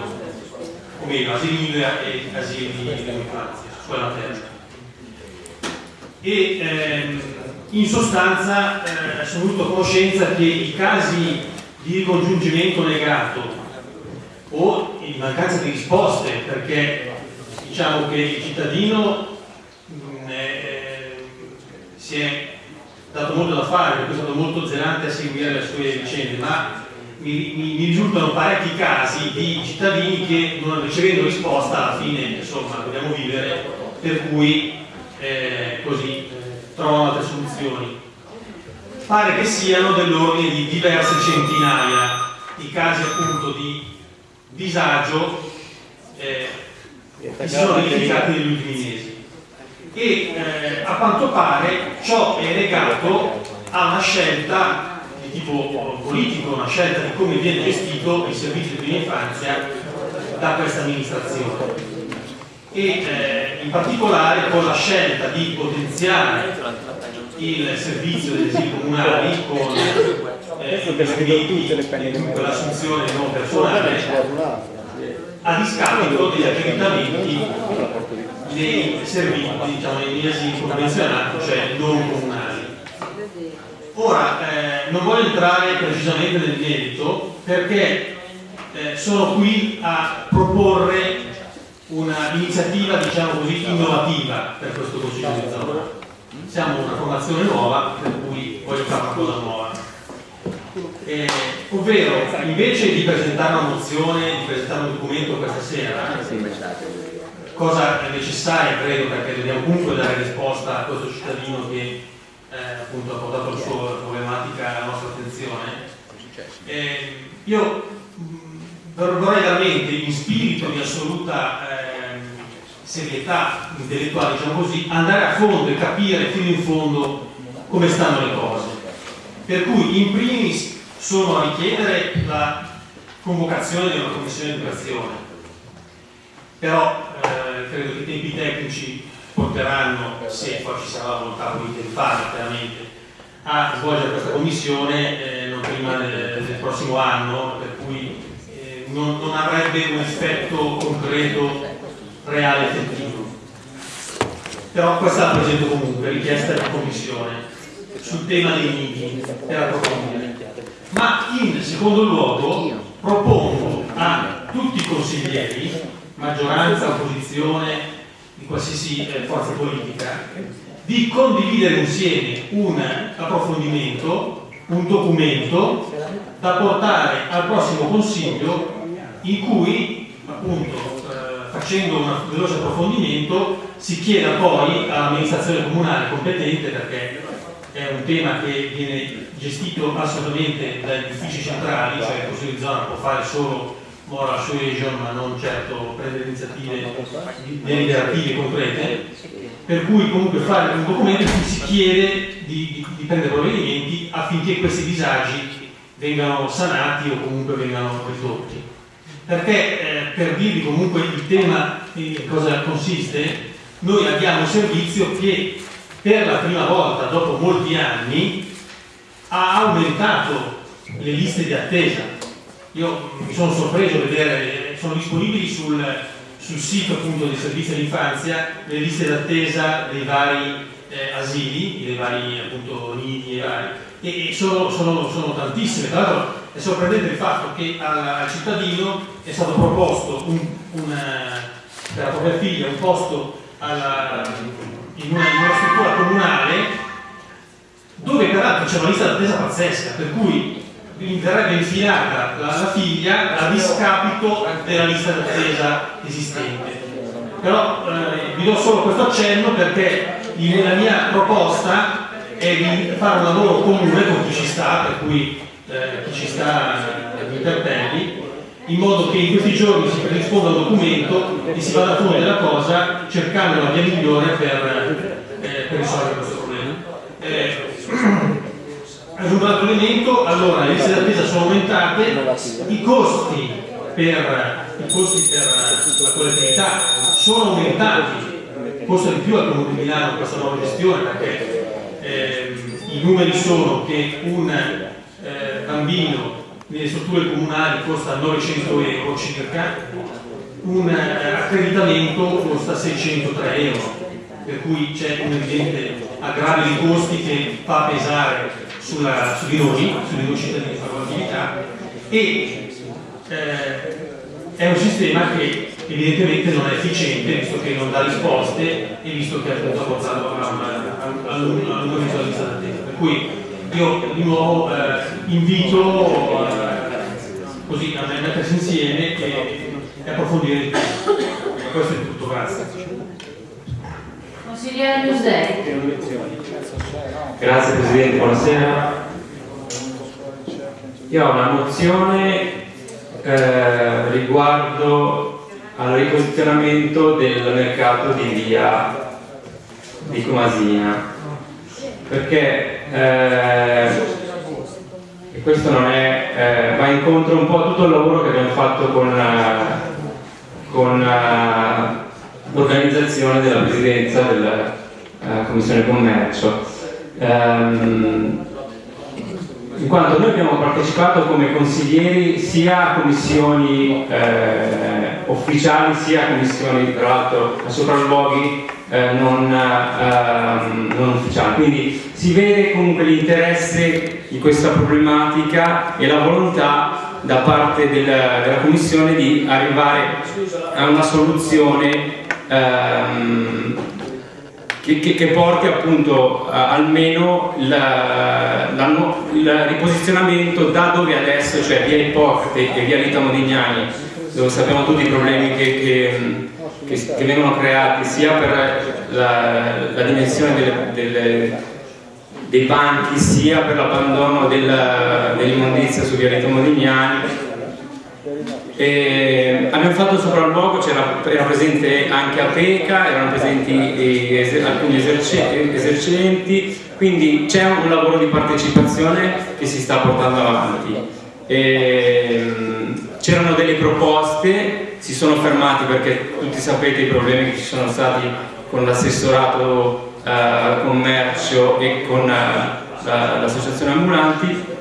o meglio, asili nido e asili dell'infanzia, scuola materna. E ehm, in sostanza eh, sono venuto a conoscenza che i casi di ricongiungimento negato o in mancanza di risposte, perché diciamo che il cittadino si è dato molto da fare, perché è stato molto zelante a seguire le sue vicende, ma mi, mi, mi risultano parecchi casi di cittadini che non ricevendo risposta alla fine insomma dobbiamo vivere, per cui eh, così eh, trovano altre soluzioni. Pare che siano dell'ordine di diverse centinaia i casi appunto di disagio eh, che si sono verificati negli ultimi mesi e eh, a quanto pare ciò è legato a una scelta di tipo politico, una scelta di come viene gestito il servizio di prima infanzia da questa amministrazione. E eh, in particolare con la scelta di potenziare il servizio degli asili comunali con eh, l'assunzione nuovo personale a discapito degli accreditamenti dei servizi diciamo, negli asili convenzionati, cioè non comunali. Ora, eh, non voglio entrare precisamente nel merito perché eh, sono qui a proporre un'iniziativa diciamo così innovativa per questo Consiglio di zona. Siamo una formazione nuova per cui voglio fare una cosa nuova. Eh, ovvero, invece di presentare una mozione, di presentare un documento questa sera, cosa è necessaria credo perché dobbiamo comunque dare risposta a questo cittadino che eh, appunto ha portato la sua problematica alla nostra attenzione, eh, io vorrei veramente in spirito di assoluta eh, serietà intellettuale, diciamo così, andare a fondo e capire fino in fondo come stanno le cose. Per cui in primis sono a richiedere la convocazione di una commissione di educazione, però eh, credo che i tempi tecnici porteranno, se poi ci sarà la volontà politica di farlo chiaramente, a svolgere questa commissione eh, non prima del, del prossimo anno, per cui non, non avrebbe un effetto concreto, reale, effettivo. Però questa la presento comunque, richiesta della Commissione, sul tema dei nidi per approfondire. Ma in secondo luogo propongo a tutti i consiglieri, maggioranza, opposizione, di qualsiasi eh, forza politica, di condividere insieme un approfondimento, un documento da portare al prossimo Consiglio in cui appunto eh, facendo un veloce approfondimento si chieda poi all'amministrazione comunale competente perché è un tema che viene gestito assolutamente dagli uffici centrali, cioè il Consiglio di zona può fare solo moral suasion ma non certo prendere iniziative deliberative concrete, per cui comunque fare un documento in cui si chiede di, di, di prendere provvedimenti affinché questi disagi vengano sanati o comunque vengano ridotti perché eh, per dirvi comunque il tema in cosa consiste, noi abbiamo un servizio che per la prima volta dopo molti anni ha aumentato le liste di attesa. Io mi sono sorpreso a vedere, sono disponibili sul, sul sito appunto del servizio dell'infanzia le liste d'attesa dei vari eh, asili, dei vari appunto nidi e vari, e, e sono, sono, sono tantissime. Tra l'altro è sorprendente il fatto che al, al cittadino è stato proposto un, un, per la propria figlia un posto alla, in, una, in, una, struttura comunale dove peraltro c'è una lista d'attesa pazzesca, per cui verrebbe infilata la, la figlia a discapito della lista d'attesa esistente. Però eh, vi do solo questo accenno perché la mia proposta è di fare un lavoro comune con chi ci sta, per cui eh, chi ci sta agli interpelli, in modo che in questi giorni si predisponga un documento e si vada fondo della cosa cercando la via migliore per, eh, per risolvere questo problema. Eh, un altro elemento, allora le liste d'attesa sono aumentate, i costi per, i costi per la collettività sono aumentati, costa di più al Comune di Milano questa nuova gestione perché eh, i numeri sono che un eh, bambino nelle strutture comunali costa 900 euro circa, un eh, accreditamento costa 603 euro, per cui c'è un evidente aggravio di costi che fa pesare sulla, su di noi, sui noi cittadini di facoltabilità e eh, è un sistema che evidentemente non è efficiente visto che non dà risposte e visto che appunto ha portato a una visualizzazione d'attesa. Per cui io di nuovo eh, invito eh, così a mettersi insieme e, e approfondire di più. Questo è tutto, grazie. Consigliere Newsday. Grazie Presidente, buonasera. Io ho una mozione eh, riguardo al riposizionamento del mercato di via di Comasina perché eh, questo non è, eh, va incontro un po' a tutto il lavoro che abbiamo fatto con, uh, con l'organizzazione della presidenza della uh, Commissione Commercio. Um, in quanto noi abbiamo partecipato come consiglieri sia a commissioni eh, ufficiali sia a commissioni tra l'altro a sopralluoghi eh, non, eh, non ufficiali. Quindi si vede comunque l'interesse di questa problematica e la volontà da parte del, della Commissione di arrivare a una soluzione ehm, che, che, che, porti appunto uh, almeno la, la, il riposizionamento da dove adesso, cioè via Ippocrate e via Rita Modignani, dove sappiamo tutti i problemi che, che, vengono creati sia per la, la dimensione delle, delle, dei banchi sia per l'abbandono dell'immondizia su Vialetto Modignani e abbiamo fatto il sopralluogo, era presente anche APECA, erano presenti eh, alcuni esercenti, quindi c'è un lavoro di partecipazione che si sta portando avanti. C'erano delle proposte, si sono fermati perché tutti sapete i problemi che ci sono stati con l'assessorato eh, commercio e con eh, l'associazione ambulanti,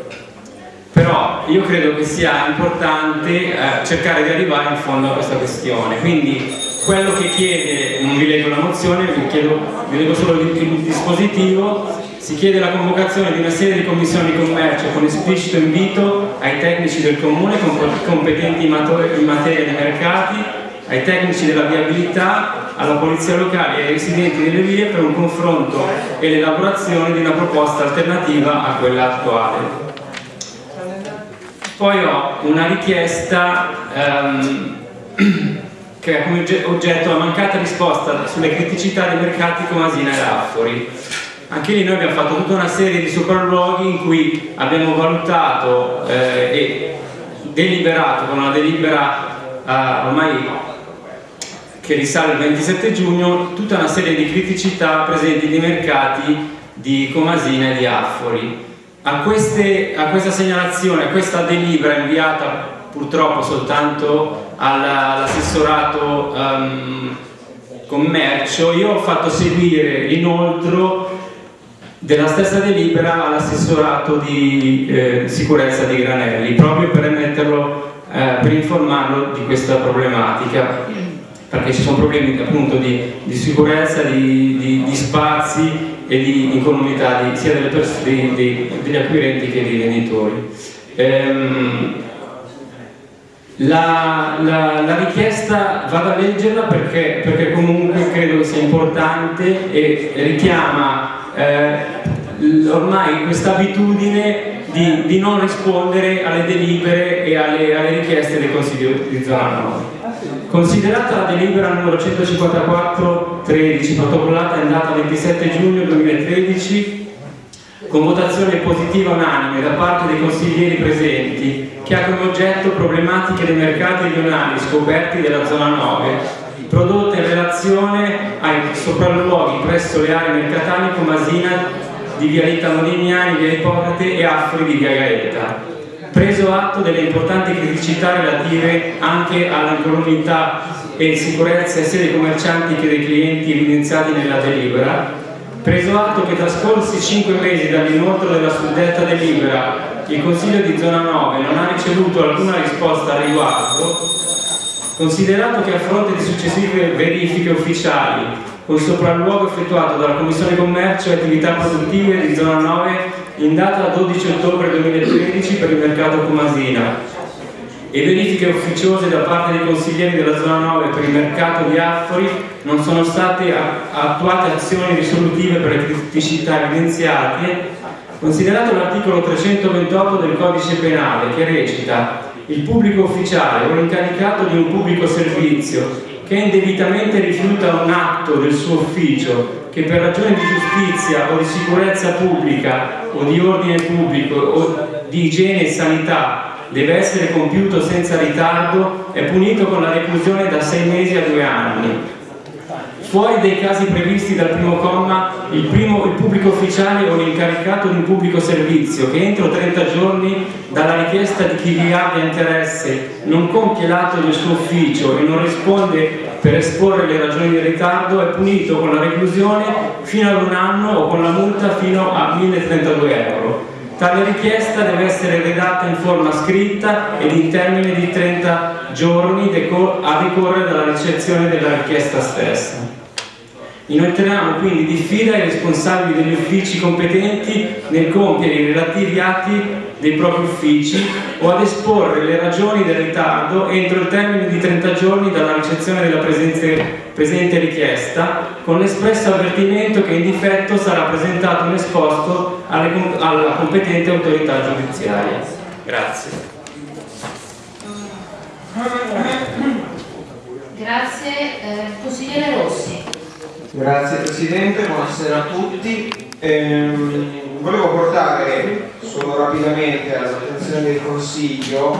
però io credo che sia importante eh, cercare di arrivare in fondo a questa questione. Quindi quello che chiede, non vi leggo la mozione, vi, chiedo, vi leggo solo il, il dispositivo, si chiede la convocazione di una serie di commissioni di commercio con esplicito invito ai tecnici del comune competenti in materia di mercati, ai tecnici della viabilità, alla polizia locale e ai residenti delle vie per un confronto e l'elaborazione di una proposta alternativa a quella attuale. Poi ho una richiesta um, (clears throat) che ha come oggetto la mancata risposta sulle criticità dei mercati Comasina e Raffori anche lì noi abbiamo fatto tutta una serie di sopralluoghi in cui abbiamo valutato eh, e deliberato con una delibera eh, ormai che risale al 27 giugno tutta una serie di criticità presenti nei mercati di Comasina e di Affori. A, queste, a questa segnalazione, a questa delibera inviata purtroppo soltanto all'assessorato um, commercio, io ho fatto seguire l'inoltro della stessa delibera all'assessorato di eh, sicurezza di Granelli, proprio per metterlo, eh, per informarlo di questa problematica, perché ci sono problemi appunto di, di sicurezza, di, di, di, spazi e di incolumità sia degli acquirenti che dei venditori. Ehm, la, la, la, richiesta vado a leggerla perché, perché comunque credo sia importante e richiama eh, ormai questa abitudine di, di, non rispondere alle delibere e alle, alle richieste del Consiglio di zona 9. Considerata la delibera numero 154-13 protocollata in data 27 giugno 2013 con votazione positiva unanime da parte dei consiglieri presenti, che ha come oggetto problematiche dei mercati rionali scoperti della zona 9, prodotte in relazione ai sopralluoghi presso le aree mercatali Comasina di via Rita Modignani, via Ippocrate e Affri di via Gaeta. Preso atto delle importanti criticità relative anche all'incolumità e sicurezza sia dei commercianti che dei clienti evidenziati nella delibera, preso atto che trascorsi cinque mesi dall'inoltro della suddetta delibera il Consiglio di zona 9 non ha ricevuto alcuna risposta al riguardo, considerato che a fronte di successive verifiche ufficiali con sopralluogo effettuato dalla Commissione Commercio e Attività Produttive di zona 9 in data 12 ottobre 2013 per il mercato Comasina e verifiche ufficiose da parte dei consiglieri della zona 9 per il mercato di Affori non sono state attuate azioni risolutive per le criticità evidenziate, considerato l'articolo 328 del codice penale che recita il pubblico ufficiale o l'incaricato di un pubblico servizio che indebitamente rifiuta un atto del suo ufficio che per ragioni di giustizia o di sicurezza pubblica o di ordine pubblico o di igiene e sanità deve essere compiuto senza ritardo è punito con la reclusione da sei mesi a due anni. Fuori dei casi previsti dal primo comma, il, primo, il pubblico ufficiale o l'incaricato di un pubblico servizio che entro 30 giorni dalla richiesta di chi vi abbia interesse non compie l'atto del suo ufficio e non risponde per esporre le ragioni del ritardo è punito con la reclusione fino ad un anno o con la multa fino a 1032 euro. Tale richiesta deve essere redatta in forma scritta ed in termine di 30 giorni a decorrere dalla ricezione della richiesta stessa. Inoltriamo quindi diffida ai responsabili degli uffici competenti nel compiere i relativi atti dei propri uffici o ad esporre le ragioni del ritardo entro il termine di 30 giorni dalla ricezione della presente richiesta con l'espresso avvertimento che in difetto sarà presentato un esposto alle, alla competente autorità giudiziaria. Grazie. Grazie. Eh, consigliere Rossi. Grazie Presidente, buonasera a tutti. Ehm, volevo portare solo rapidamente all'attenzione del Consiglio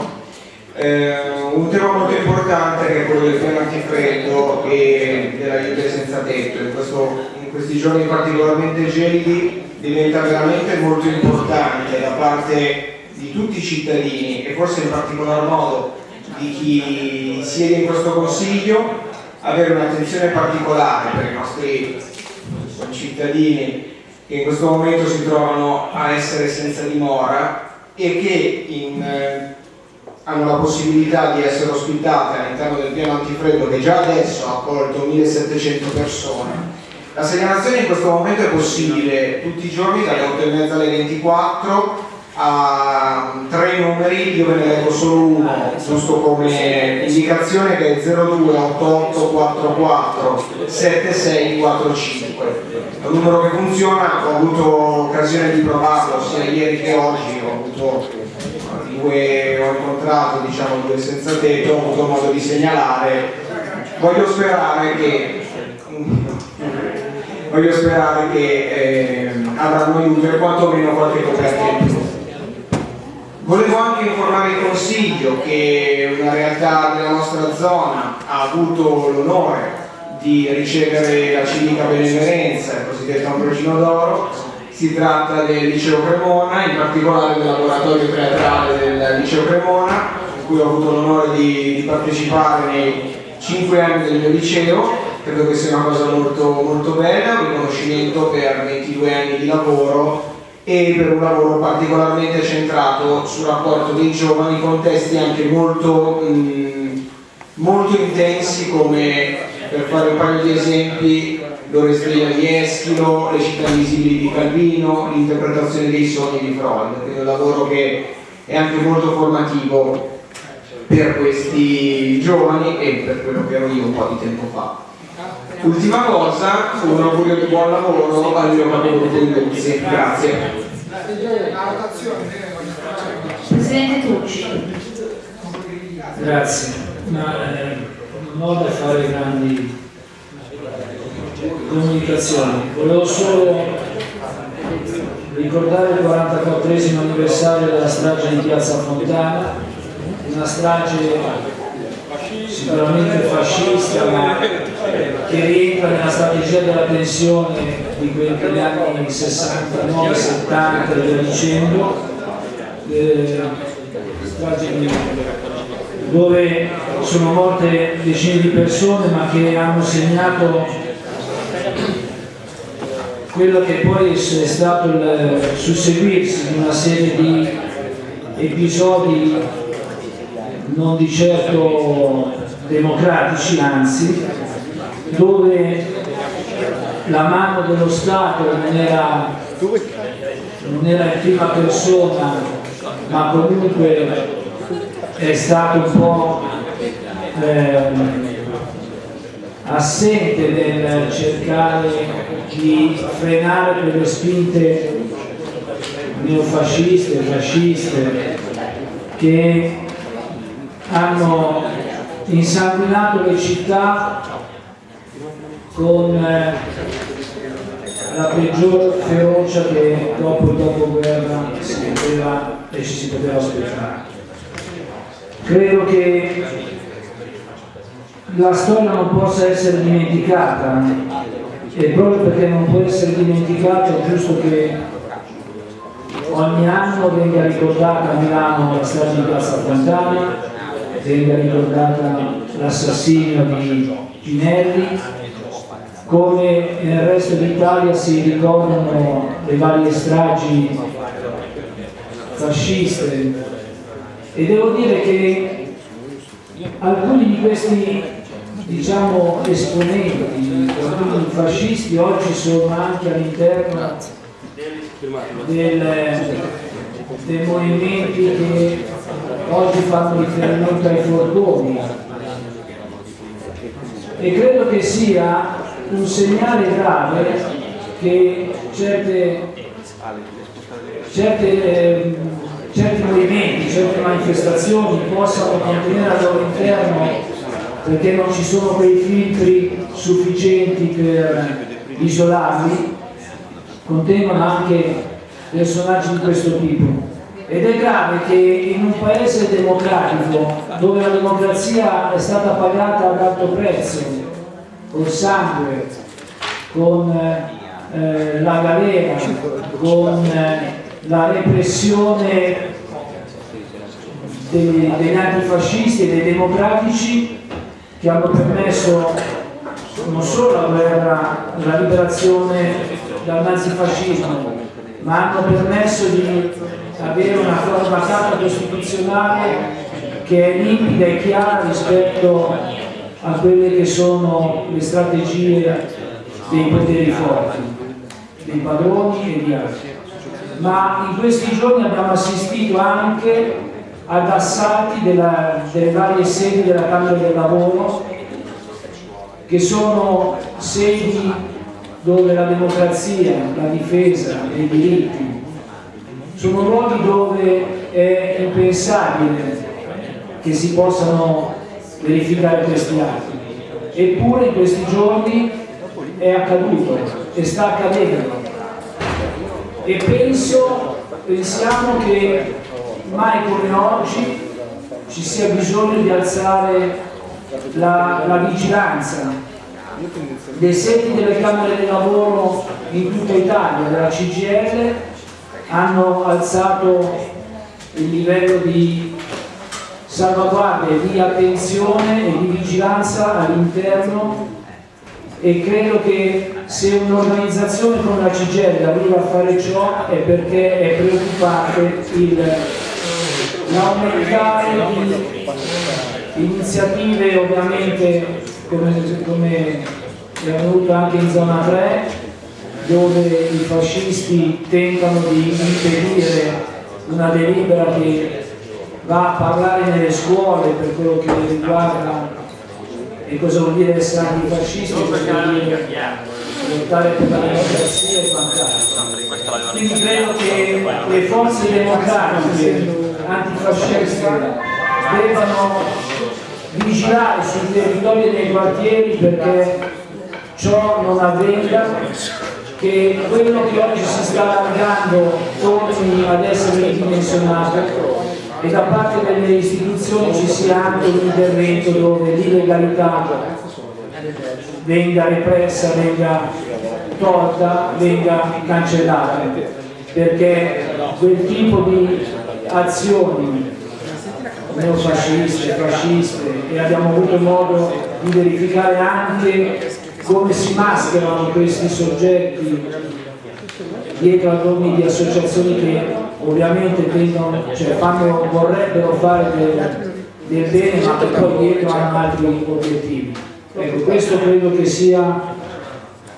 ehm, un tema molto importante che è quello del piano antifreddo e dell'aiuto senza tetto. In, questo, in questi giorni particolarmente gelidi diventa veramente molto importante da parte di tutti i cittadini e forse in particolar modo di chi siede in questo Consiglio avere un'attenzione particolare per i nostri cittadini che in questo momento si trovano a essere senza dimora e che in, eh, hanno la possibilità di essere ospitate all'interno del piano antifreddo che già adesso ha accolto 1700 persone. La segnalazione in questo momento è possibile tutti i giorni dalle 8 e mezza alle 24 ha tre numeri, io ve ne leggo solo uno, giusto come indicazione che è 028844 7645. È un numero che funziona, ho avuto occasione di provarlo sia ieri che oggi, ho avuto due, ho incontrato diciamo, due senza tetto, ho avuto modo di segnalare. Voglio sperare che (laughs) voglio sperare che eh, avranno aiuto e quantomeno qualche coperta in più. Volevo anche informare il Consiglio che una realtà della nostra zona ha avuto l'onore di ricevere la civica benemerenza, il cosiddetto Ambrogino d'Oro. Si tratta del Liceo Cremona, in particolare del laboratorio teatrale del Liceo Cremona, in cui ho avuto l'onore di, di, partecipare nei cinque anni del mio liceo. Credo che sia una cosa molto, molto bella, un riconoscimento per 22 anni di lavoro e per un lavoro particolarmente centrato sul rapporto dei giovani in contesti anche molto, mh, mm, molto intensi come per fare un paio di esempi l'Orestrina di Eschilo, le città invisibili di Calvino, l'interpretazione dei sogni di Freud, quindi un lavoro che è anche molto formativo per questi giovani e per quello che ero io un po' di tempo fa. Ultima cosa, un augurio di buon lavoro al mio di Luzzi. Grazie. Presidente Tucci. Grazie. Ma, eh, ho da fare grandi comunicazioni. Volevo solo ricordare il 44 anniversario della strage di Piazza Fontana, una strage sicuramente fascista ma che rientra nella strategia della tensione di quegli anni 69, 70 e via dicendo, eh, dove sono morte decine di persone ma che hanno segnato quello che poi è stato il susseguirsi di una serie di episodi non di certo democratici, anzi, dove la mano dello Stato non era, non era in prima persona, ma comunque è stato un po' eh, assente nel cercare di frenare quelle spinte neofasciste, fasciste che hanno insanguinato le città con eh, la peggior ferocia che dopo il dopoguerra si poteva e ci si poteva aspettare. Credo che la storia non possa essere dimenticata e proprio perché non può essere dimenticata è giusto che ogni anno venga ricordata a Milano la strage di Piazza Fontana, venga ricordata l'assassinio di Pinelli, come nel resto d'Italia si ricordano le varie stragi fasciste. E devo dire che alcuni di questi diciamo, esponenti, alcuni fascisti oggi sono anche all'interno dei movimenti che oggi fanno riferimento ai furgoni. E credo che sia un segnale grave che certe, certe, eh, certi movimenti, certe manifestazioni possano contenere al loro interno perché non ci sono quei filtri sufficienti per isolarli, contengono anche personaggi di questo tipo. Ed è grave che in un paese democratico, dove la democrazia è stata pagata ad alto prezzo, col sangue, con eh, la galera, con eh, la repressione dei, degli antifascisti e dei democratici che hanno permesso non solo la guerra, la liberazione dal nazifascismo, ma hanno permesso di avere una forma carta costituzionale che è limpida e chiara rispetto a quelle che sono le strategie dei poteri forti, dei padroni e di altri. Ma in questi giorni abbiamo assistito anche ad assalti della, delle varie sedi della Camera del Lavoro che sono sedi dove la democrazia, la difesa dei diritti sono luoghi dove è impensabile che si possano verificare questi atti. Eppure in questi giorni è accaduto e sta accadendo. E penso, pensiamo che mai come oggi ci sia bisogno di alzare la, la vigilanza. Dei seti delle Camere di Lavoro in tutta Italia, della CGL hanno alzato il livello di salvaguardia, di attenzione e di vigilanza all'interno e credo che se un'organizzazione come la CGL arriva a fare ciò è perché è preoccupante l'aumentare di iniziative ovviamente come, come è avvenuto anche in zona 3 dove i fascisti tentano di impedire una delibera che va a parlare nelle scuole per quello che riguarda e cosa vuol dire essere antifascisti, cosa vuol dire lottare per la democrazia e quant'altro. Quindi credo che le forze democratiche antifasciste debbano vigilare sui territori dei quartieri perché ciò non avvenga che quello che oggi si sta allargando torni ad essere ridimensionato e da parte delle istituzioni ci sia anche un intervento dove l'illegalità venga repressa, venga tolta, venga cancellata, perché quel tipo di azioni neofasciste, fasciste e abbiamo avuto modo di verificare anche come si mascherano questi soggetti dietro a nomi di associazioni che ovviamente tendono, cioè fanno, vorrebbero fare del, del bene ma che poi dietro hanno altri obiettivi. Ecco, questo credo che sia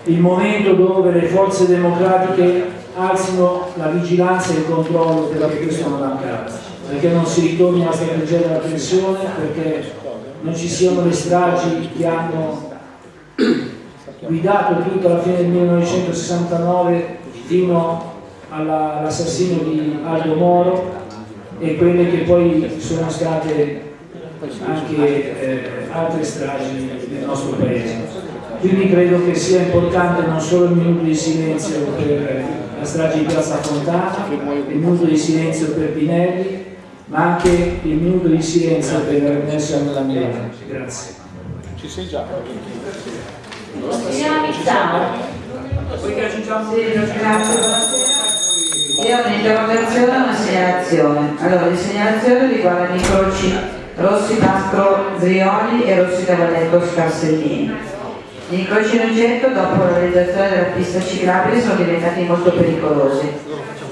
il momento dove le forze democratiche alzino la vigilanza e il controllo perché questo non accada, perché non si ritorni alla strategia della tensione, perché non ci siano le stragi che hanno guidato tutto alla fine del 1969 fino all'assassinio di Aldo Moro e quelle che poi sono state anche eh, altre stragi nel nostro paese. Quindi credo che sia importante non solo il minuto di silenzio per la strage di Piazza Fontana, il minuto di silenzio per Pinelli, ma anche il minuto di silenzio per Nelson Mandela. Grazie. Ci sei già? Sì, grazie, Io ho un'interrogazione e una segnalazione. Allora, le segnalazioni riguardano i croci Rossi Pascro Drioli e Rossi Cavalletto Scarsellini. Gli incroci in oggetto, dopo la realizzazione della pista ciclabile, sono diventati molto pericolosi.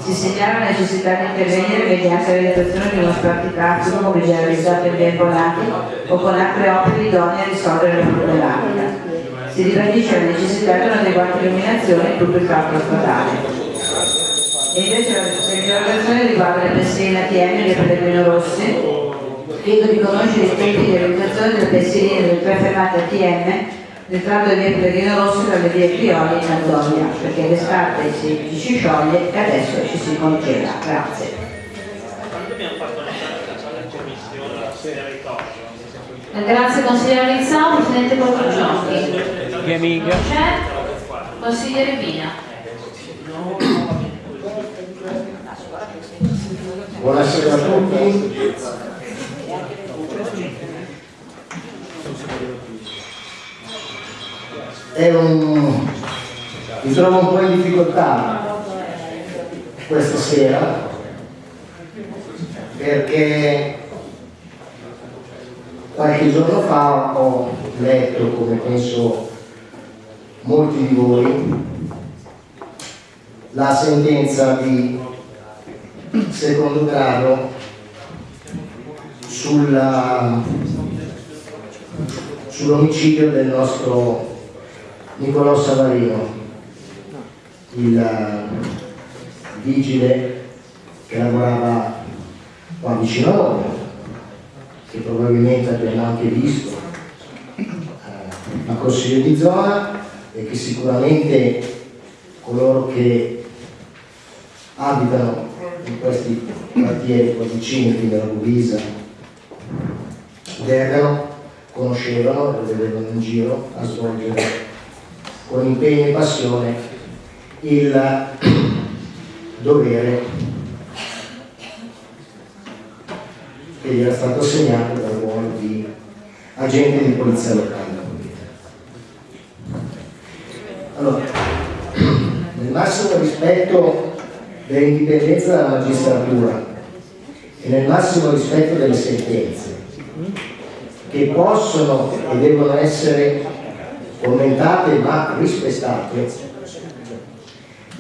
Si segnala la necessità di intervenire mediante la realizzazione di uno spartitraffico come già realizzato in tempo nati o con altre opere idonee a risolvere la problematica si ribadisce la necessità di un'adeguata illuminazione in tutto il tratto stradale. E invece la segnalazione riguarda le pensiline ATM di Pellegrino Rossi. Chiedo di conoscere i tempi di realizzazione delle pensiline delle tre fermate ATM nel tratto di via Pellegrino Rossi tra le vie Prioli e Antonia, perché l'estate si, ci si scioglie e adesso ci si congela. Grazie. Grazie consigliere Rizzao, Presidente Borgogiochi. Che amica? C'è? Consigliere Pina. Buonasera a tutti. Un... Mi trovo un po' in difficoltà questa sera perché qualche giorno fa ho letto, come penso molti di voi, la sentenza di secondo grado sull'omicidio del nostro Nicolò Savarino, il vigile che lavorava qua vicino a noi, che probabilmente abbiamo anche visto eh, a Consiglio di zona e che sicuramente coloro che abitano in questi quartieri qua vicini, quindi alla Luvisa, Dergano, conoscevano e vedevano in giro a svolgere con impegno e passione il (clears throat) dovere che gli era stato assegnato dal ruolo di agente di polizia locale. Allora, (clears throat) nel massimo rispetto dell'indipendenza della magistratura e nel massimo rispetto delle sentenze che possono e devono essere commentate ma rispettate,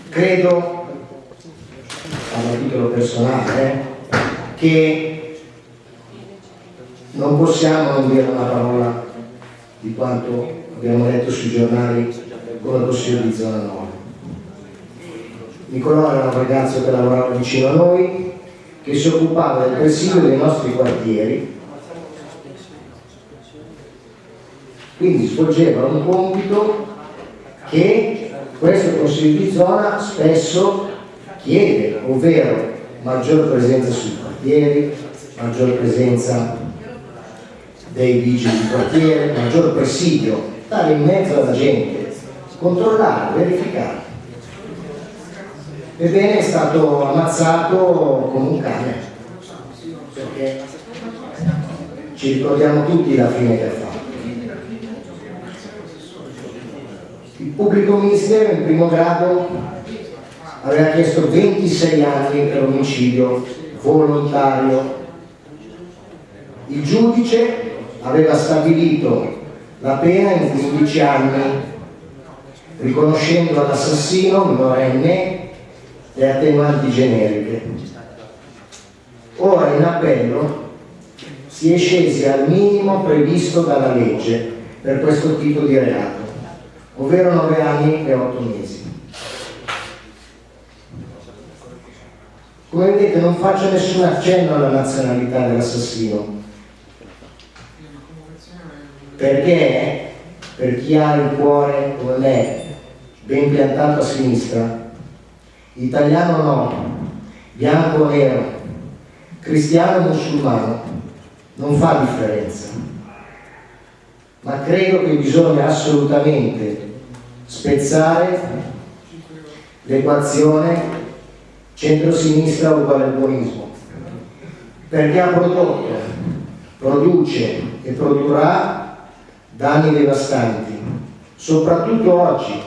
credo, a titolo personale, eh, che non possiamo non dire una parola di quanto abbiamo letto sui giornali con il consiglio di zona 9. Nicolò era un ragazzo che lavorava vicino a noi, che si occupava del presidio dei nostri quartieri, quindi svolgeva un compito che questo consiglio di zona spesso chiede, ovvero maggior presenza sui quartieri, maggior presenza dei vigili di quartiere, maggior presidio, stare in mezzo alla gente, controllare, verificare. Ebbene è stato ammazzato come un cane, perché ci ricordiamo tutti la fine che ha fatto. Il pubblico ministero in primo grado aveva chiesto 26 anni per omicidio volontario. Il giudice aveva stabilito la pena in 15 anni, riconoscendo all'assassino minorenne le attenuanti generiche. Ora in appello si è scesi al minimo previsto dalla legge per questo tipo di reato, ovvero 9 anni e 8 mesi. Come vedete non faccio nessun accenno alla nazionalità dell'assassino, perché per chi ha il cuore come me ben piantato a sinistra, italiano no, bianco o nero, cristiano o musulmano, non fa differenza. Ma credo che bisogna assolutamente spezzare. L'equazione centro-sinistra uguale al buonismo, perché ha prodotto, produce e produrrà danni devastanti, soprattutto oggi,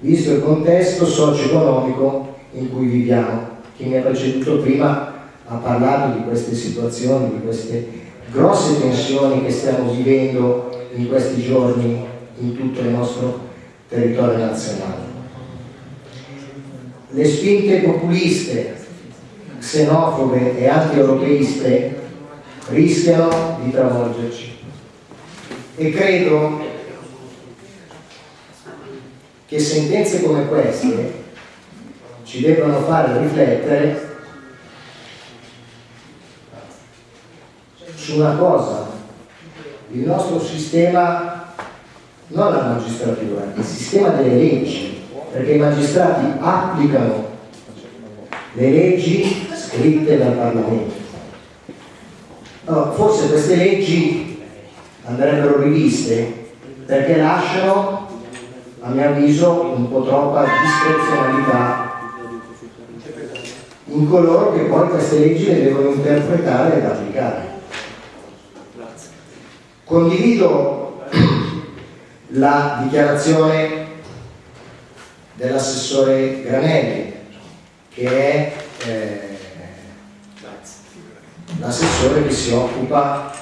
visto il contesto socio-economico in cui viviamo. Chi mi ha preceduto prima ha parlato di queste situazioni, di queste grosse tensioni che stiamo vivendo in questi giorni in tutto il nostro territorio nazionale. Le spinte populiste, xenofobe e anti-europeiste rischiano di travolgerci e credo che sentenze come queste ci debbano fare riflettere su una cosa, il nostro sistema, non la magistratura, il sistema delle leggi, perché i magistrati applicano le leggi scritte dal Parlamento. Allora, forse queste leggi andrebbero riviste perché lasciano a mio avviso un po' troppa discrezionalità in coloro che poi queste leggi le devono interpretare ed applicare. Condivido la dichiarazione dell'assessore Granelli, che è eh, l'assessore che si occupa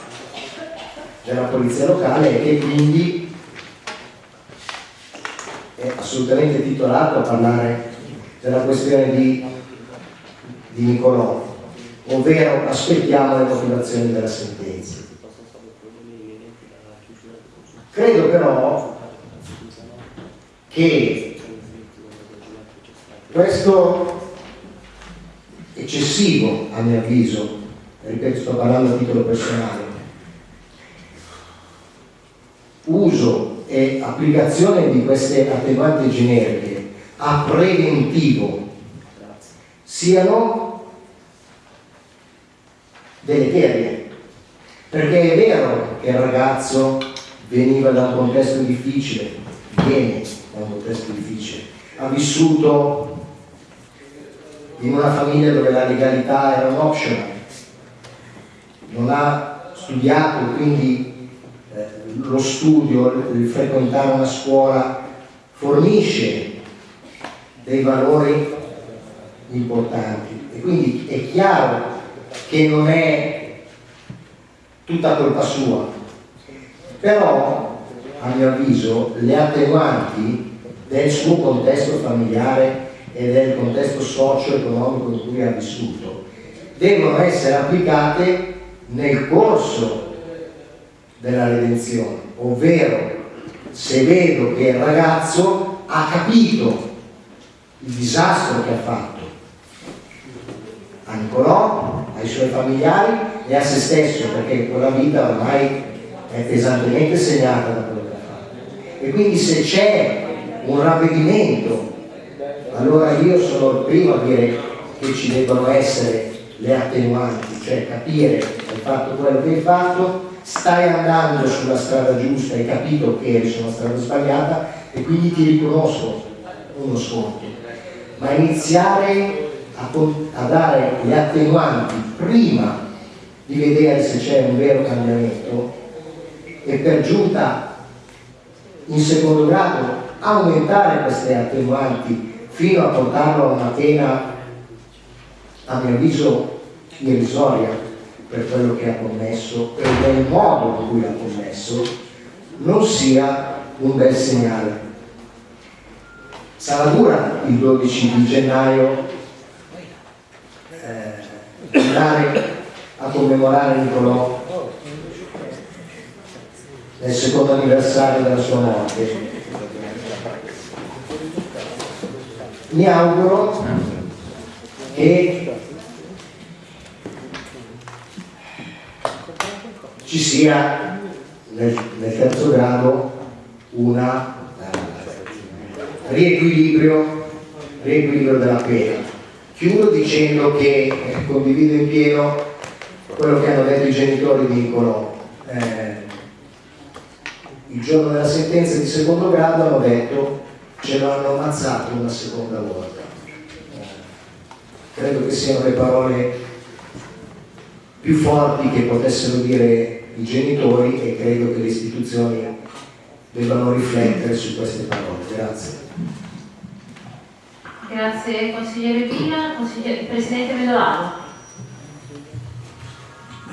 della polizia locale e che quindi è assolutamente titolato a parlare della questione di, di Nicolò, ovvero aspettiamo le motivazioni della sentenza. Credo però che questo eccessivo, a mio avviso, ripeto sto parlando a titolo personale, uso e applicazione di queste attenuanti generiche a preventivo siano deleterie. Perché è vero che il ragazzo veniva da un contesto difficile, viene da un contesto difficile, ha vissuto in una famiglia dove la legalità era un optional, non ha studiato, quindi lo studio, il frequentare una scuola fornisce dei valori importanti. E quindi è chiaro che non è tutta colpa sua però a mio avviso le attenuanti del suo contesto familiare e del contesto socio-economico in cui ha vissuto devono essere applicate nel corso della redenzione, ovvero se vedo che il ragazzo ha capito il disastro che ha fatto a Nicolò, ai suoi familiari e a se stesso, perché quella vita ormai è pesantemente segnata da quello che ha fatto. E quindi se c'è un ravvedimento, allora io sono il primo a dire che ci debbano essere le attenuanti, cioè capire hai fatto quello che hai fatto stai andando sulla strada giusta, hai capito che eri sulla strada sbagliata e quindi ti riconosco uno sconto. ma iniziare a, a dare gli attenuanti prima di vedere se c'è un vero cambiamento e per giunta in secondo grado aumentare queste attenuanti fino a portarlo a una pena a mio avviso irrisoria per quello che ha commesso e del modo in cui l'ha commesso non sia un bel segnale. Sarà dura il 12 di gennaio eh, andare a commemorare Nicolò nel secondo anniversario della sua morte. Mi auguro che ci sia nel, nel terzo grado una uh, riequilibrio, riequilibrio della pena. Chiudo dicendo che eh, condivido in pieno quello che hanno detto i genitori di Nicolò. Eh, il giorno della sentenza di secondo grado hanno detto ce l'hanno ammazzato una seconda volta. Eh, credo che siano le parole più forti che potessero dire i genitori e credo che le istituzioni debbano riflettere su queste parole. Grazie. Grazie consigliere Pina, consigliere, Presidente Medolano.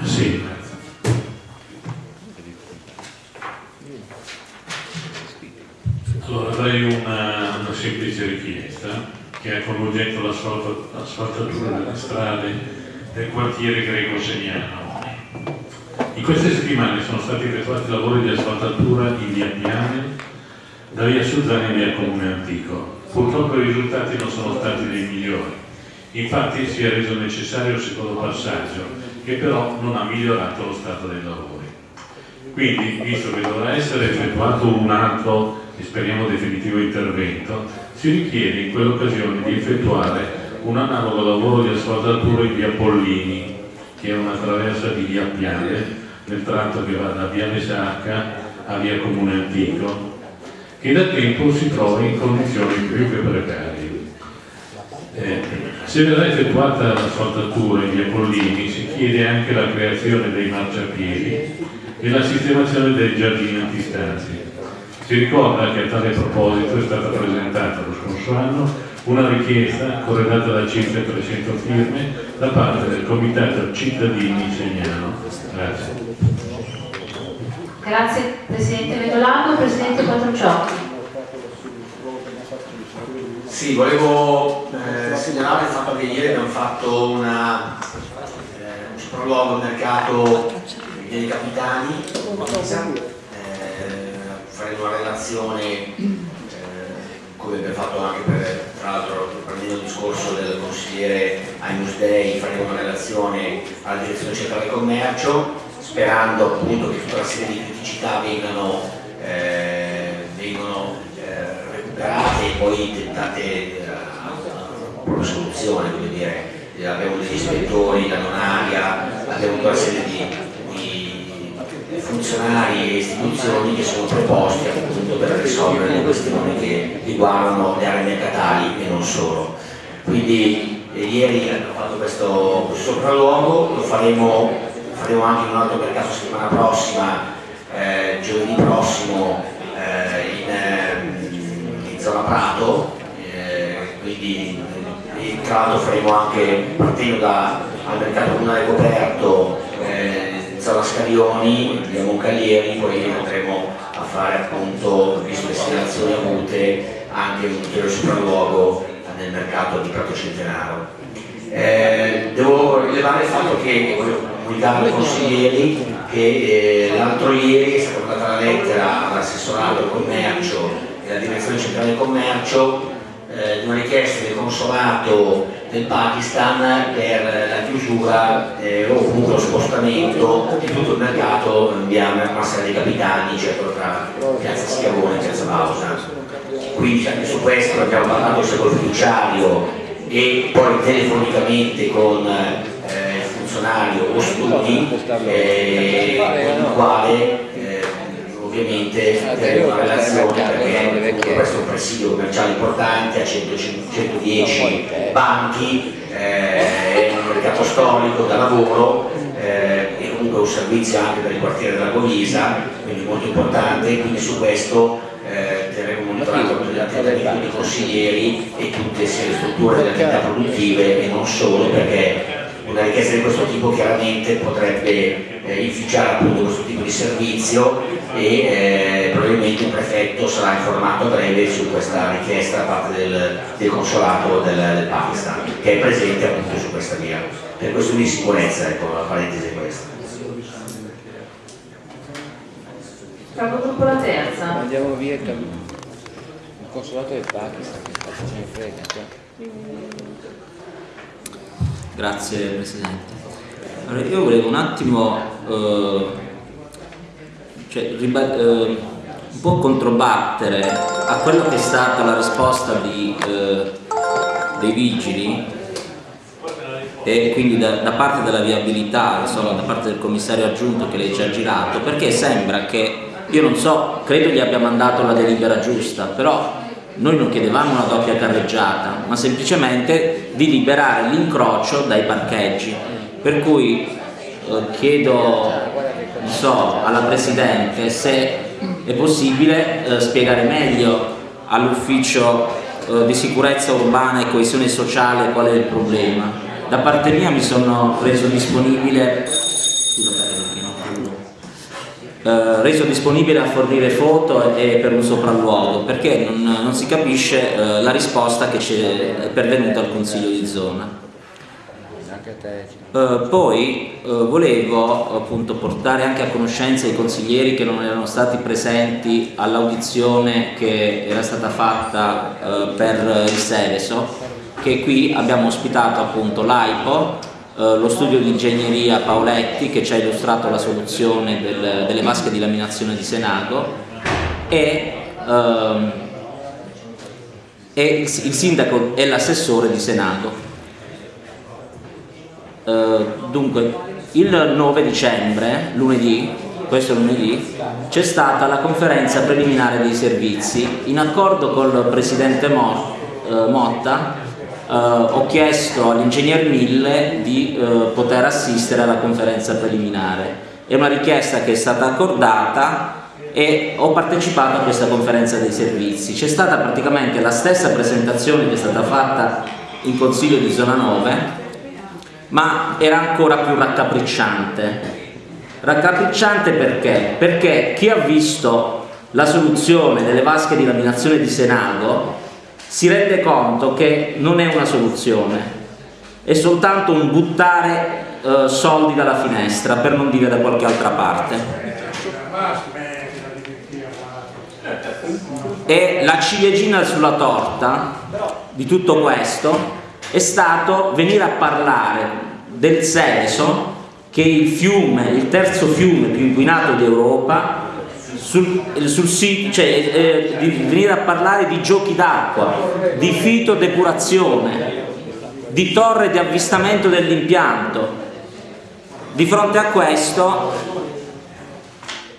Sì. Allora avrei una, una semplice richiesta che ha con oggetto l'asfaltatura delle strade del quartiere greco-segnano. In queste settimane sono stati effettuati lavori di asfaltatura in via Piane, da via Suzzani e via Comune Antico. Purtroppo i risultati non sono stati dei migliori. Infatti si è reso necessario il secondo passaggio, che però non ha migliorato lo stato dei lavori. Quindi, visto che dovrà essere effettuato un altro e speriamo definitivo intervento, si richiede in quell'occasione di effettuare un analogo lavoro di asfaltatura in via Pollini, che è una traversa di via Piane, nel tratto che va da via Mesacca a via Comune Antico, che da tempo si trova in condizioni più che precarie. Eh, se verrà effettuata l'asfaltatura in via Pollini si chiede anche la creazione dei marciapiedi e la sistemazione dei giardini antistanti. Si ricorda che a tale proposito è stata presentata lo scorso anno una richiesta corredata da circa 300 firme da parte del Comitato Cittadini Segnano. Grazie. Grazie Presidente Medolago, Presidente Quattrociocchi. Sì, volevo eh, segnalare il fatto che ieri abbiamo fatto una, eh, un sopralluogo al mercato dei capitani, faremo una relazione eh, come abbiamo fatto anche per, tra l'altro prendendo il discorso del consigliere Ainus Dei, faremo una relazione alla direzione centrale commercio, sperando appunto che tutta una serie di criticità vengano, eh, vengano eh, recuperate e poi tentate eh, una soluzione, voglio dire, abbiamo degli ispettori da Nonaria, abbiamo tutta una serie di funzionari e istituzioni che sono preposti appunto per risolvere le questioni che riguardano le aree mercatali e non solo. Quindi eh, ieri abbiamo fatto questo, sopralluogo, lo faremo, faremo anche in un altro mercato settimana prossima, eh, giovedì prossimo eh, in, eh, in, zona Prato, eh, quindi eh, tra l'altro faremo anche partendo dal mercato comunale coperto zona Scarioni, via Moncalieri, poi andremo a fare appunto, visto le segnalazioni avute, anche un ulteriore sopralluogo nel mercato di Prato Centenaro. Eh, devo rilevare il fatto che, voglio comunicare ai consiglieri, che eh, l'altro ieri è stata mandata la lettera all'assessorato del commercio e alla direzione centrale del commercio eh, di una richiesta del consolato del Pakistan per la chiusura eh, o comunque lo spostamento di tutto il mercato via Massa dei Capitani, cioè tra Piazza Schiavone e Piazza Bausa. Quindi anche su questo abbiamo parlato sia col fiduciario e poi telefonicamente con eh, il funzionario o studi eh, con il quale ovviamente faremo una relazione perché questo è un presidio commerciale importante, a 100, 110 banchi, eh, è un mercato storico da lavoro eh, e comunque un servizio anche per il quartiere della Govisa, quindi molto importante, quindi su questo eh, terremo monitorato tutti gli attività dei consiglieri e tutte le strutture delle attività produttive e non solo perché una richiesta di questo tipo chiaramente potrebbe eh, inficiare appunto questo tipo di servizio e eh, probabilmente il prefetto sarà informato a breve su questa richiesta da parte del, del consolato del, del, Pakistan che è presente appunto su questa via. Per questo di sicurezza, ecco, la parentesi è questa. Capogruppo la terza. Andiamo via il consolato del Pakistan, che ce ne frega. Grazie Presidente. Allora, io volevo un attimo eh, cioè, eh, un po' controbattere a quello che è stata la risposta di, eh, dei vigili e quindi da, da, parte della viabilità, insomma, da parte del commissario aggiunto che lei ci ha girato, perché sembra che, io non so, credo gli abbia mandato la delibera giusta, però noi non chiedevamo una doppia carreggiata, ma semplicemente di liberare l'incrocio dai parcheggi. Per cui eh, chiedo so, alla Presidente se è possibile eh, spiegare meglio all'ufficio eh, di sicurezza urbana e coesione sociale qual è il problema. Da parte mia mi sono reso disponibile eh, reso disponibile a fornire foto e per un sopralluogo perché non, non si capisce eh, la risposta che ci è pervenuta al Consiglio di zona. Uh, poi uh, volevo appunto portare anche a conoscenza i consiglieri che non erano stati presenti all'audizione che era stata fatta uh, per il Seveso che qui abbiamo ospitato appunto l'AIPO lo studio di ingegneria Paoletti che ci ha illustrato la soluzione del, delle vasche di laminazione di Senago e, ehm, e il, il sindaco e l'assessore di Senago Uh, dunque, il 9 dicembre, lunedì, questo lunedì, c'è stata la conferenza preliminare dei servizi. In accordo col presidente uh, Motta uh, ho chiesto all'ingegner Mille di poter assistere alla conferenza preliminare. È una richiesta che è stata accordata e ho partecipato a questa conferenza dei servizi. C'è stata praticamente la stessa presentazione che è stata fatta in Consiglio di Zona 9 ma era ancora più raccapricciante. Raccapricciante perché? Perché chi ha visto la soluzione delle vasche di laminazione di Senago si rende conto che non è una soluzione, è soltanto un buttare eh, soldi dalla finestra, per non dire da qualche altra parte. E la ciliegina sulla torta di tutto questo è stato venire a parlare del Seveso, che il fiume, il terzo fiume più inquinato d'Europa, sul, sul cioè, eh, di venire a parlare di giochi d'acqua, di fitodepurazione, di torre di avvistamento dell'impianto. Di fronte a questo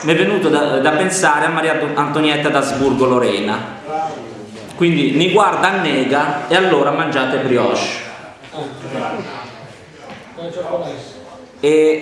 mi è venuto da, da pensare a Maria Antonietta d'Asburgo Lorena, quindi mi guarda annega e allora mangiate brioche e